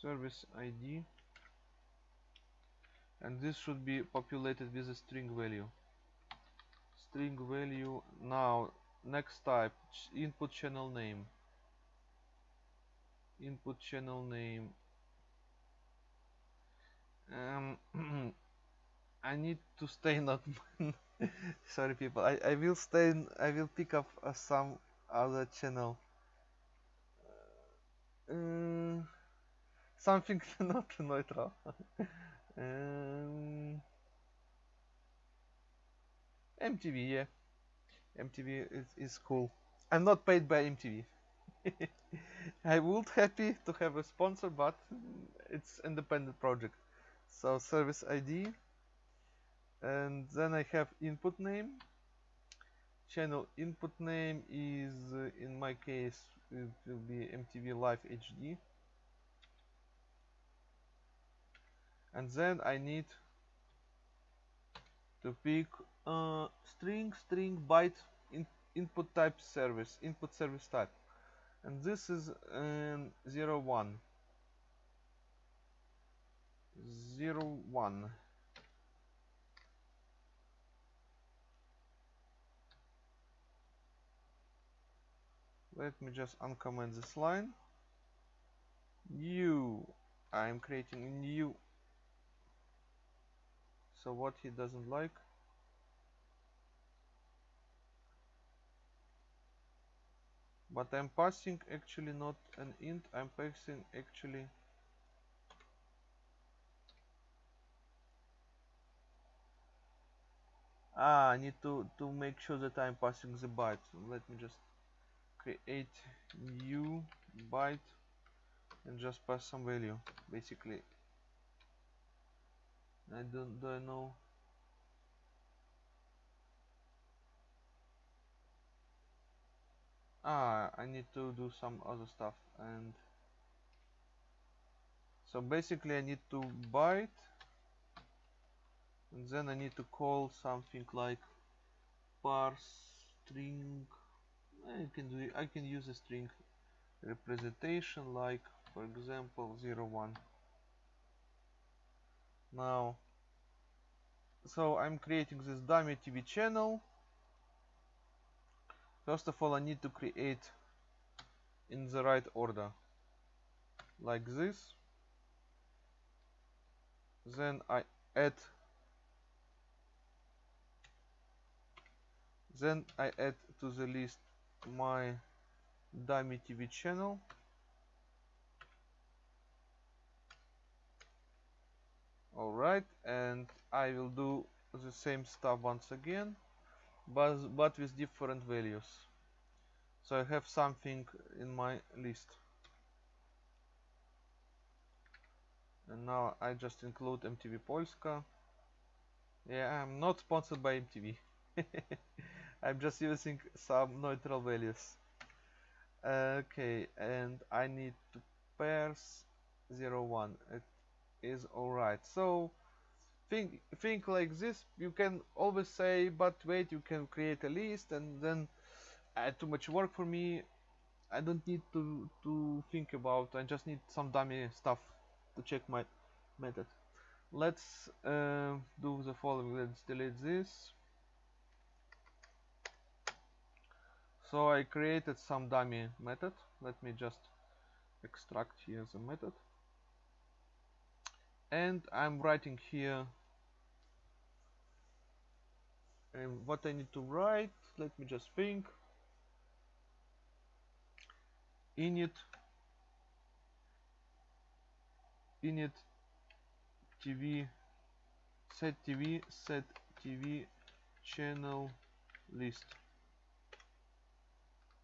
service ID and this should be populated with a string value. String value now next type input channel name. Input channel name um, I need to stay not sorry people I, I will stay I will pick up uh, some other channel uh, something not neutral um, MTV, yeah. MTV is, is cool. I'm not paid by MTV. I would happy to have a sponsor, but it's independent project. So service ID, and then I have input name. Channel input name is, uh, in my case, it will be MTV Live HD. And then I need to pick uh, string string byte in, input type service input service type and this is um, 0 1 0 1 let me just uncomment this line. New. I'm creating a new. So what he doesn't like? But I'm passing actually not an int I'm passing actually ah I need to to make sure that I'm passing the byte. Let me just create new byte and just pass some value basically. I don't, do I know? Ah I need to do some other stuff and so basically I need to byte and then I need to call something like parse string I can do I can use a string representation like for example 01 now so I'm creating this dummy TV channel. First of all I need to create in the right order like this. Then I add then I add to the list my dummy TV channel. Alright and I will do the same stuff once again but, but with different values. So I have something in my list. And now I just include MTV Polska. Yeah I'm not sponsored by MTV I'm just using some neutral values. Okay and I need to parse 01 it is alright. So think think like this. You can always say but wait you can create a list and then add too much work for me. I don't need to to think about I just need some dummy stuff to check my method. Let's uh, do the following. Let's delete this so I created some dummy method. Let me just extract here the method. And I'm writing here and what I need to write. Let me just think. Init init TV set TV set TV channel list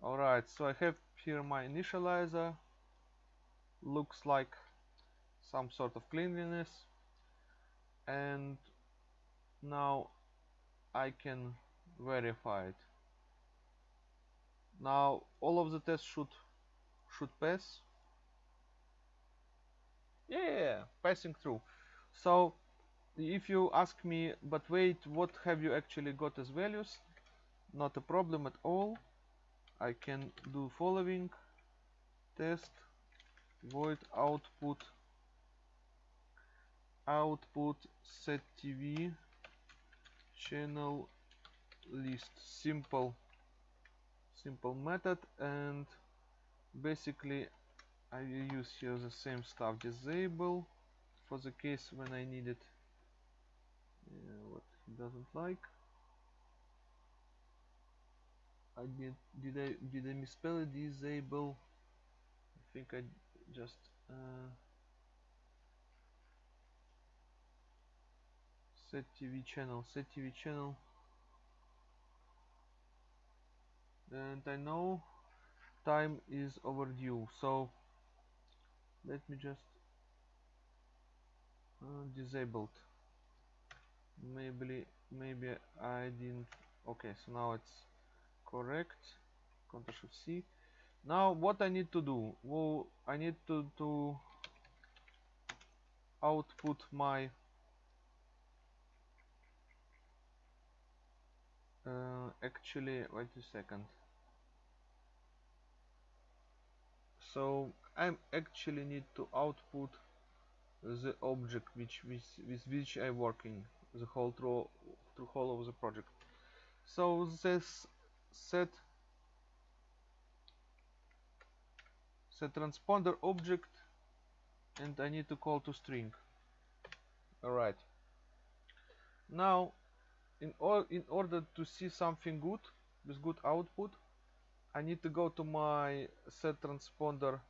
alright so I have here my initializer. Looks like some sort of cleanliness. And now I can verify it. Now all of the tests should should pass. Yeah passing through. So if you ask me but wait what have you actually got as values? Not a problem at all I can do following test void output output set TV channel list simple simple method and basically I use here the same stuff disable for the case when I need it. Uh, what he doesn't like I did did I did I misspell it? Disable. I think I just uh, set TV channel set TV channel. And I know time is overdue so let me just uh, disabled. Maybe maybe I didn't okay so now it's correct Ctrl Shift C. Now what I need to do? Well I need to, to output my uh, actually wait a second. So I actually need to output the object which with, with which I'm working the whole through through whole of the project. So this set set transponder object and I need to call to string. Alright. Now in, or, in order to see something good with good output I need to go to my set transponder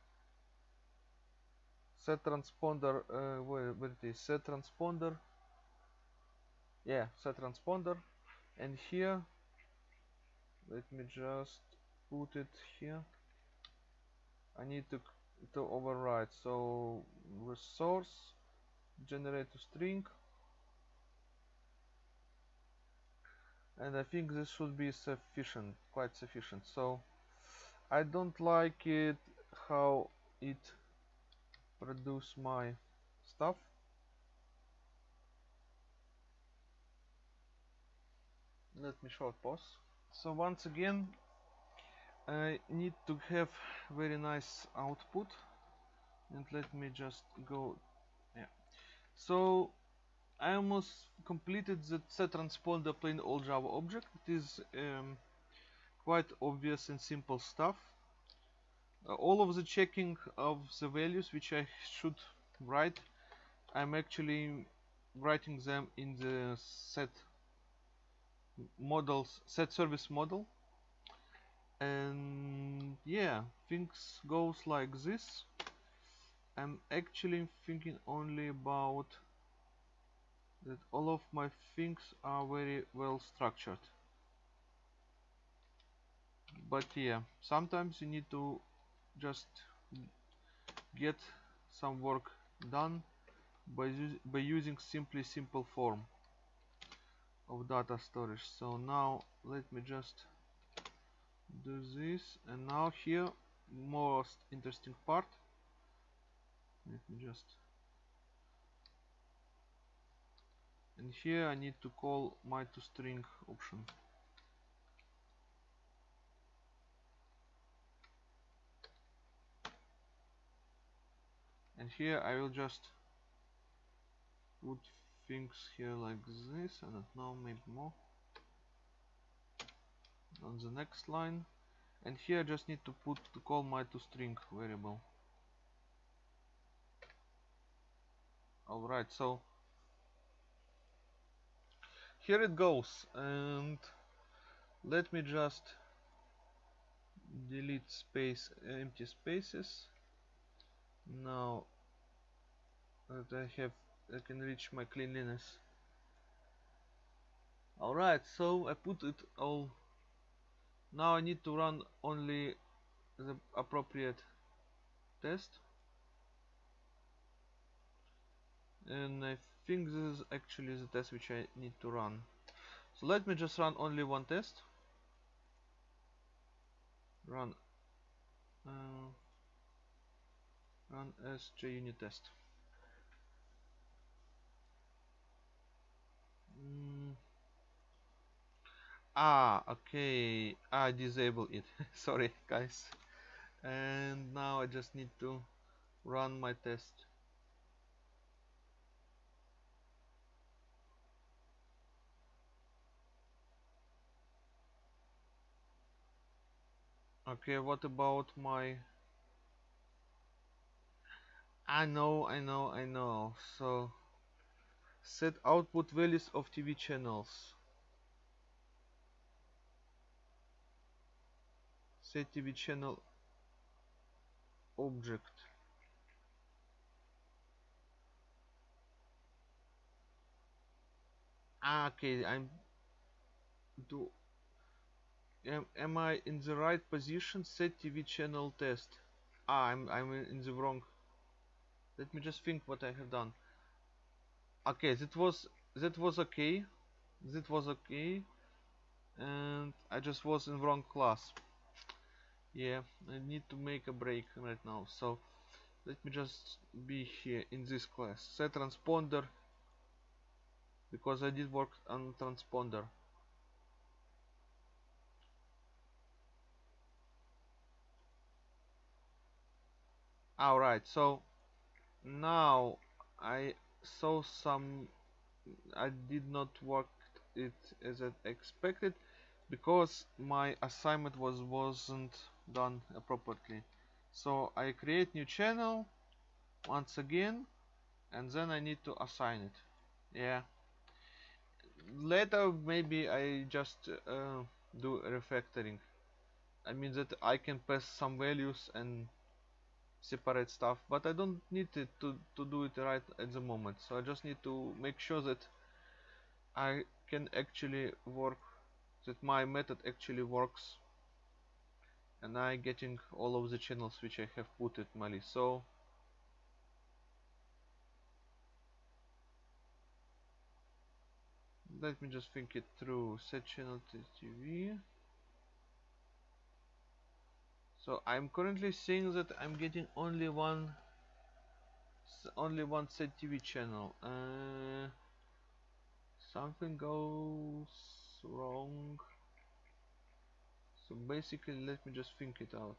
set transponder uh, where, where it is set transponder. Yeah set transponder. And here let me just put it here. I need to to override. So resource generate a string. And I think this should be sufficient quite sufficient. So I don't like it how it produce my stuff. Let me short pause so once again I need to have very nice output. And let me just go yeah. So I almost completed the set transponder plain old Java object. It is um, quite obvious and simple stuff. Uh, all of the checking of the values which I should write I'm actually writing them in the set models set service model. And yeah things goes like this. I'm actually thinking only about that all of my things are very well structured. But yeah sometimes you need to just get some work done by, by using simply simple form of data storage. So now let me just do this. And now here most interesting part. Let me just and here I need to call my to string option. And here I will just put things here like this I don't know maybe more. On the next line. And here I just need to put to call my toString variable. Alright so here it goes and let me just delete space empty spaces. Now that I have I can reach my cleanliness. Alright so I put it all. Now I need to run only the appropriate test. And I think this is actually the test which I need to run. So let me just run only one test. Run uh, run as JUnit test mm. ah okay. I disable it. Sorry guys. And now I just need to run my test. Okay what about my I know I know I know. So set output values of TV channels. Set TV channel object. Ah, okay I'm do am, am I in the right position? Set TV channel test. Ah I'm, I'm in the wrong. Let me just think what I have done okay that was that was okay. That was okay. And I just was in wrong class. Yeah I need to make a break right now. So let me just be here in this class. Set transponder? Because I did work on transponder. Alright so now I saw some I did not work it as I expected because my assignment was wasn't done appropriately. So I create new channel once again and then I need to assign it. Yeah. Later maybe I just uh, do refactoring. I mean that I can pass some values and separate stuff but I don't need it to, to do it right at the moment. So I just need to make sure that I can actually work that my method actually works and I getting all of the channels which I have put it my list. So let me just think it through. Set channel TV so I'm currently seeing that I'm getting only one only one set TV channel. Uh, something goes wrong. So basically let me just think it out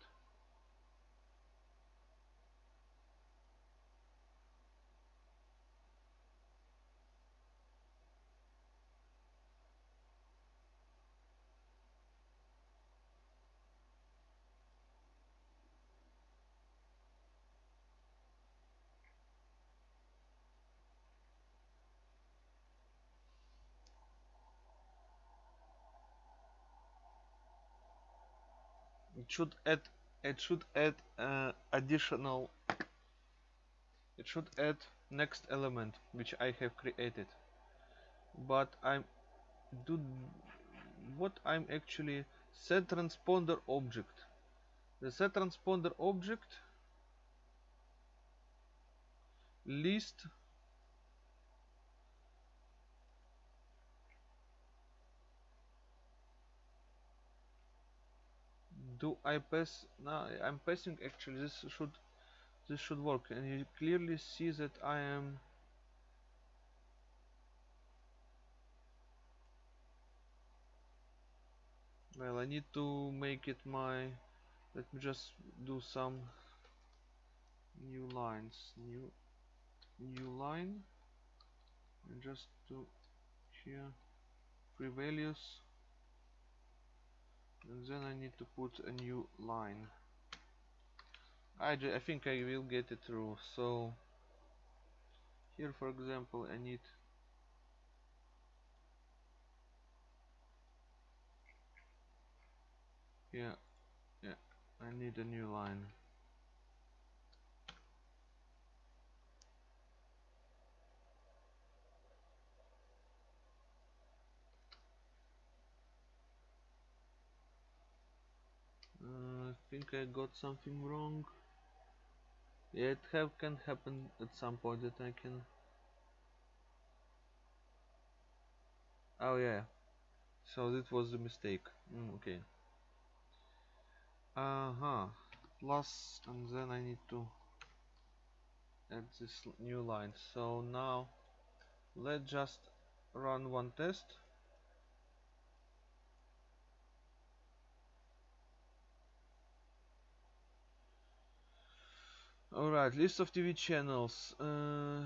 should add it should add uh, additional it should add next element which I have created. But I'm do what I'm actually set transponder object. The set transponder object list do I pass? Now I'm passing actually. This should this should work. And you clearly see that I am well I need to make it my let me just do some new lines. New new line. And just do here. Free values and then I need to put a new line. I, I think I will get it through. So here for example I need yeah yeah I need a new line uh, I think I got something wrong. Yeah it have can happen at some point that I can. Oh yeah. So that was a mistake. Mm, okay. Uh-huh plus and then I need to add this new line. So now let's just run one test alright list of TV channels. Uh,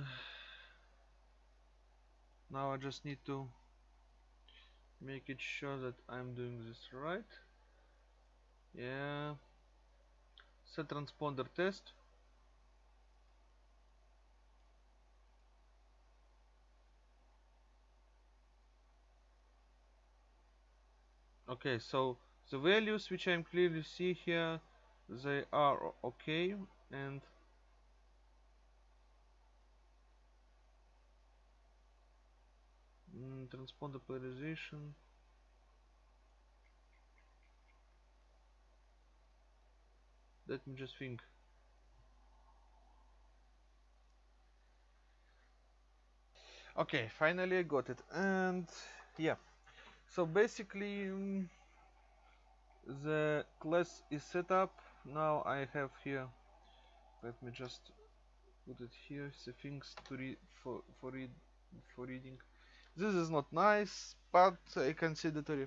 now I just need to make it sure that I'm doing this right. Yeah. Set transponder test. Okay so the values which I'm clearly see here they are okay and mm, transponder polarization let me just think. Okay finally I got it. And yeah. So basically um, the class is set up. Now I have here let me just put it here the things to read for for read for reading this is not nice but I can consider to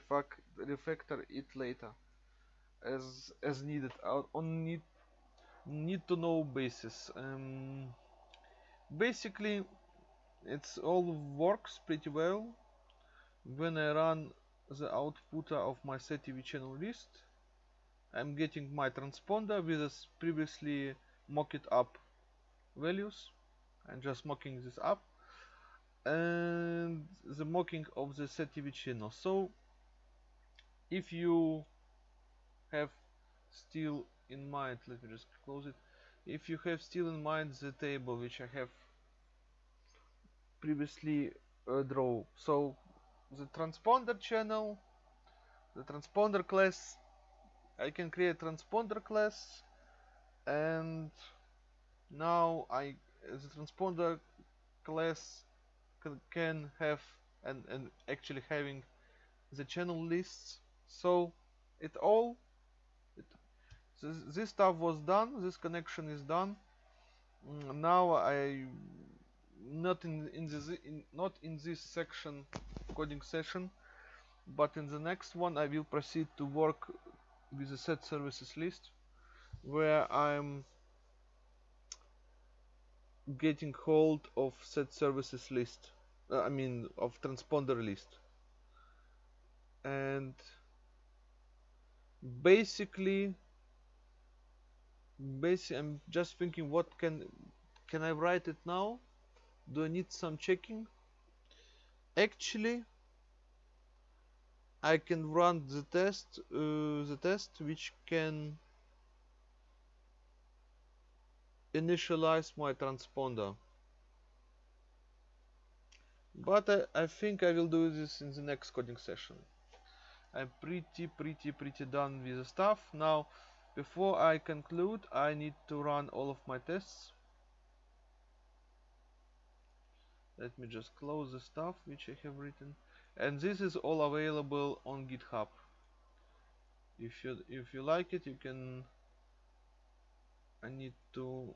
refactor it later. As as needed. On need need to know basis. Um, basically it's all works pretty well. When I run the output of my SetTV channel list I'm getting my transponder with this previously mocked up values. I'm just mocking this up and the mocking of the SetTV channel so if you have still in mind let me just close it. If you have still in mind the table which I have previously uh, draw so the transponder channel the transponder class I can create transponder class and now I the transponder class can have and, and actually having the channel lists. So it all this, this stuff was done this connection is done. Mm, now I not in in this in, not in this section coding session but in the next one I will proceed to work with the set services list where I'm getting hold of set services list uh, I mean of transponder list. And basically basically I'm just thinking what can can I write it now? Do I need some checking? Actually I can run the test uh, the test which can initialize my transponder. But I, I think I will do this in the next coding session. I'm pretty pretty pretty done with the stuff. Now before I conclude I need to run all of my tests. Let me just close the stuff which I have written. And this is all available on github. If you if you like it you can I need to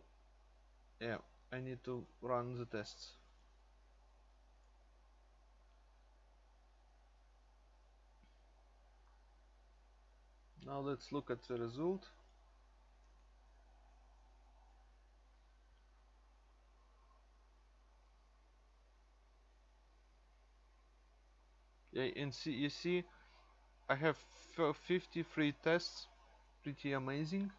yeah I need to run the tests. Now let's look at the result. Yeah and see you see I have 53 tests. Pretty amazing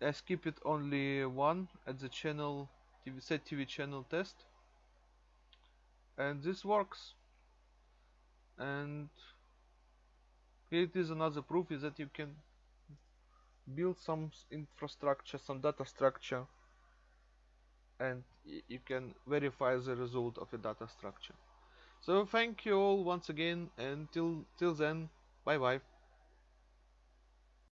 I skipped only one at the channel TV set TV channel test. And this works. And here it is another proof is that you can build some infrastructure some data structure and you can verify the result of a data structure. So thank you all once again and till till then bye bye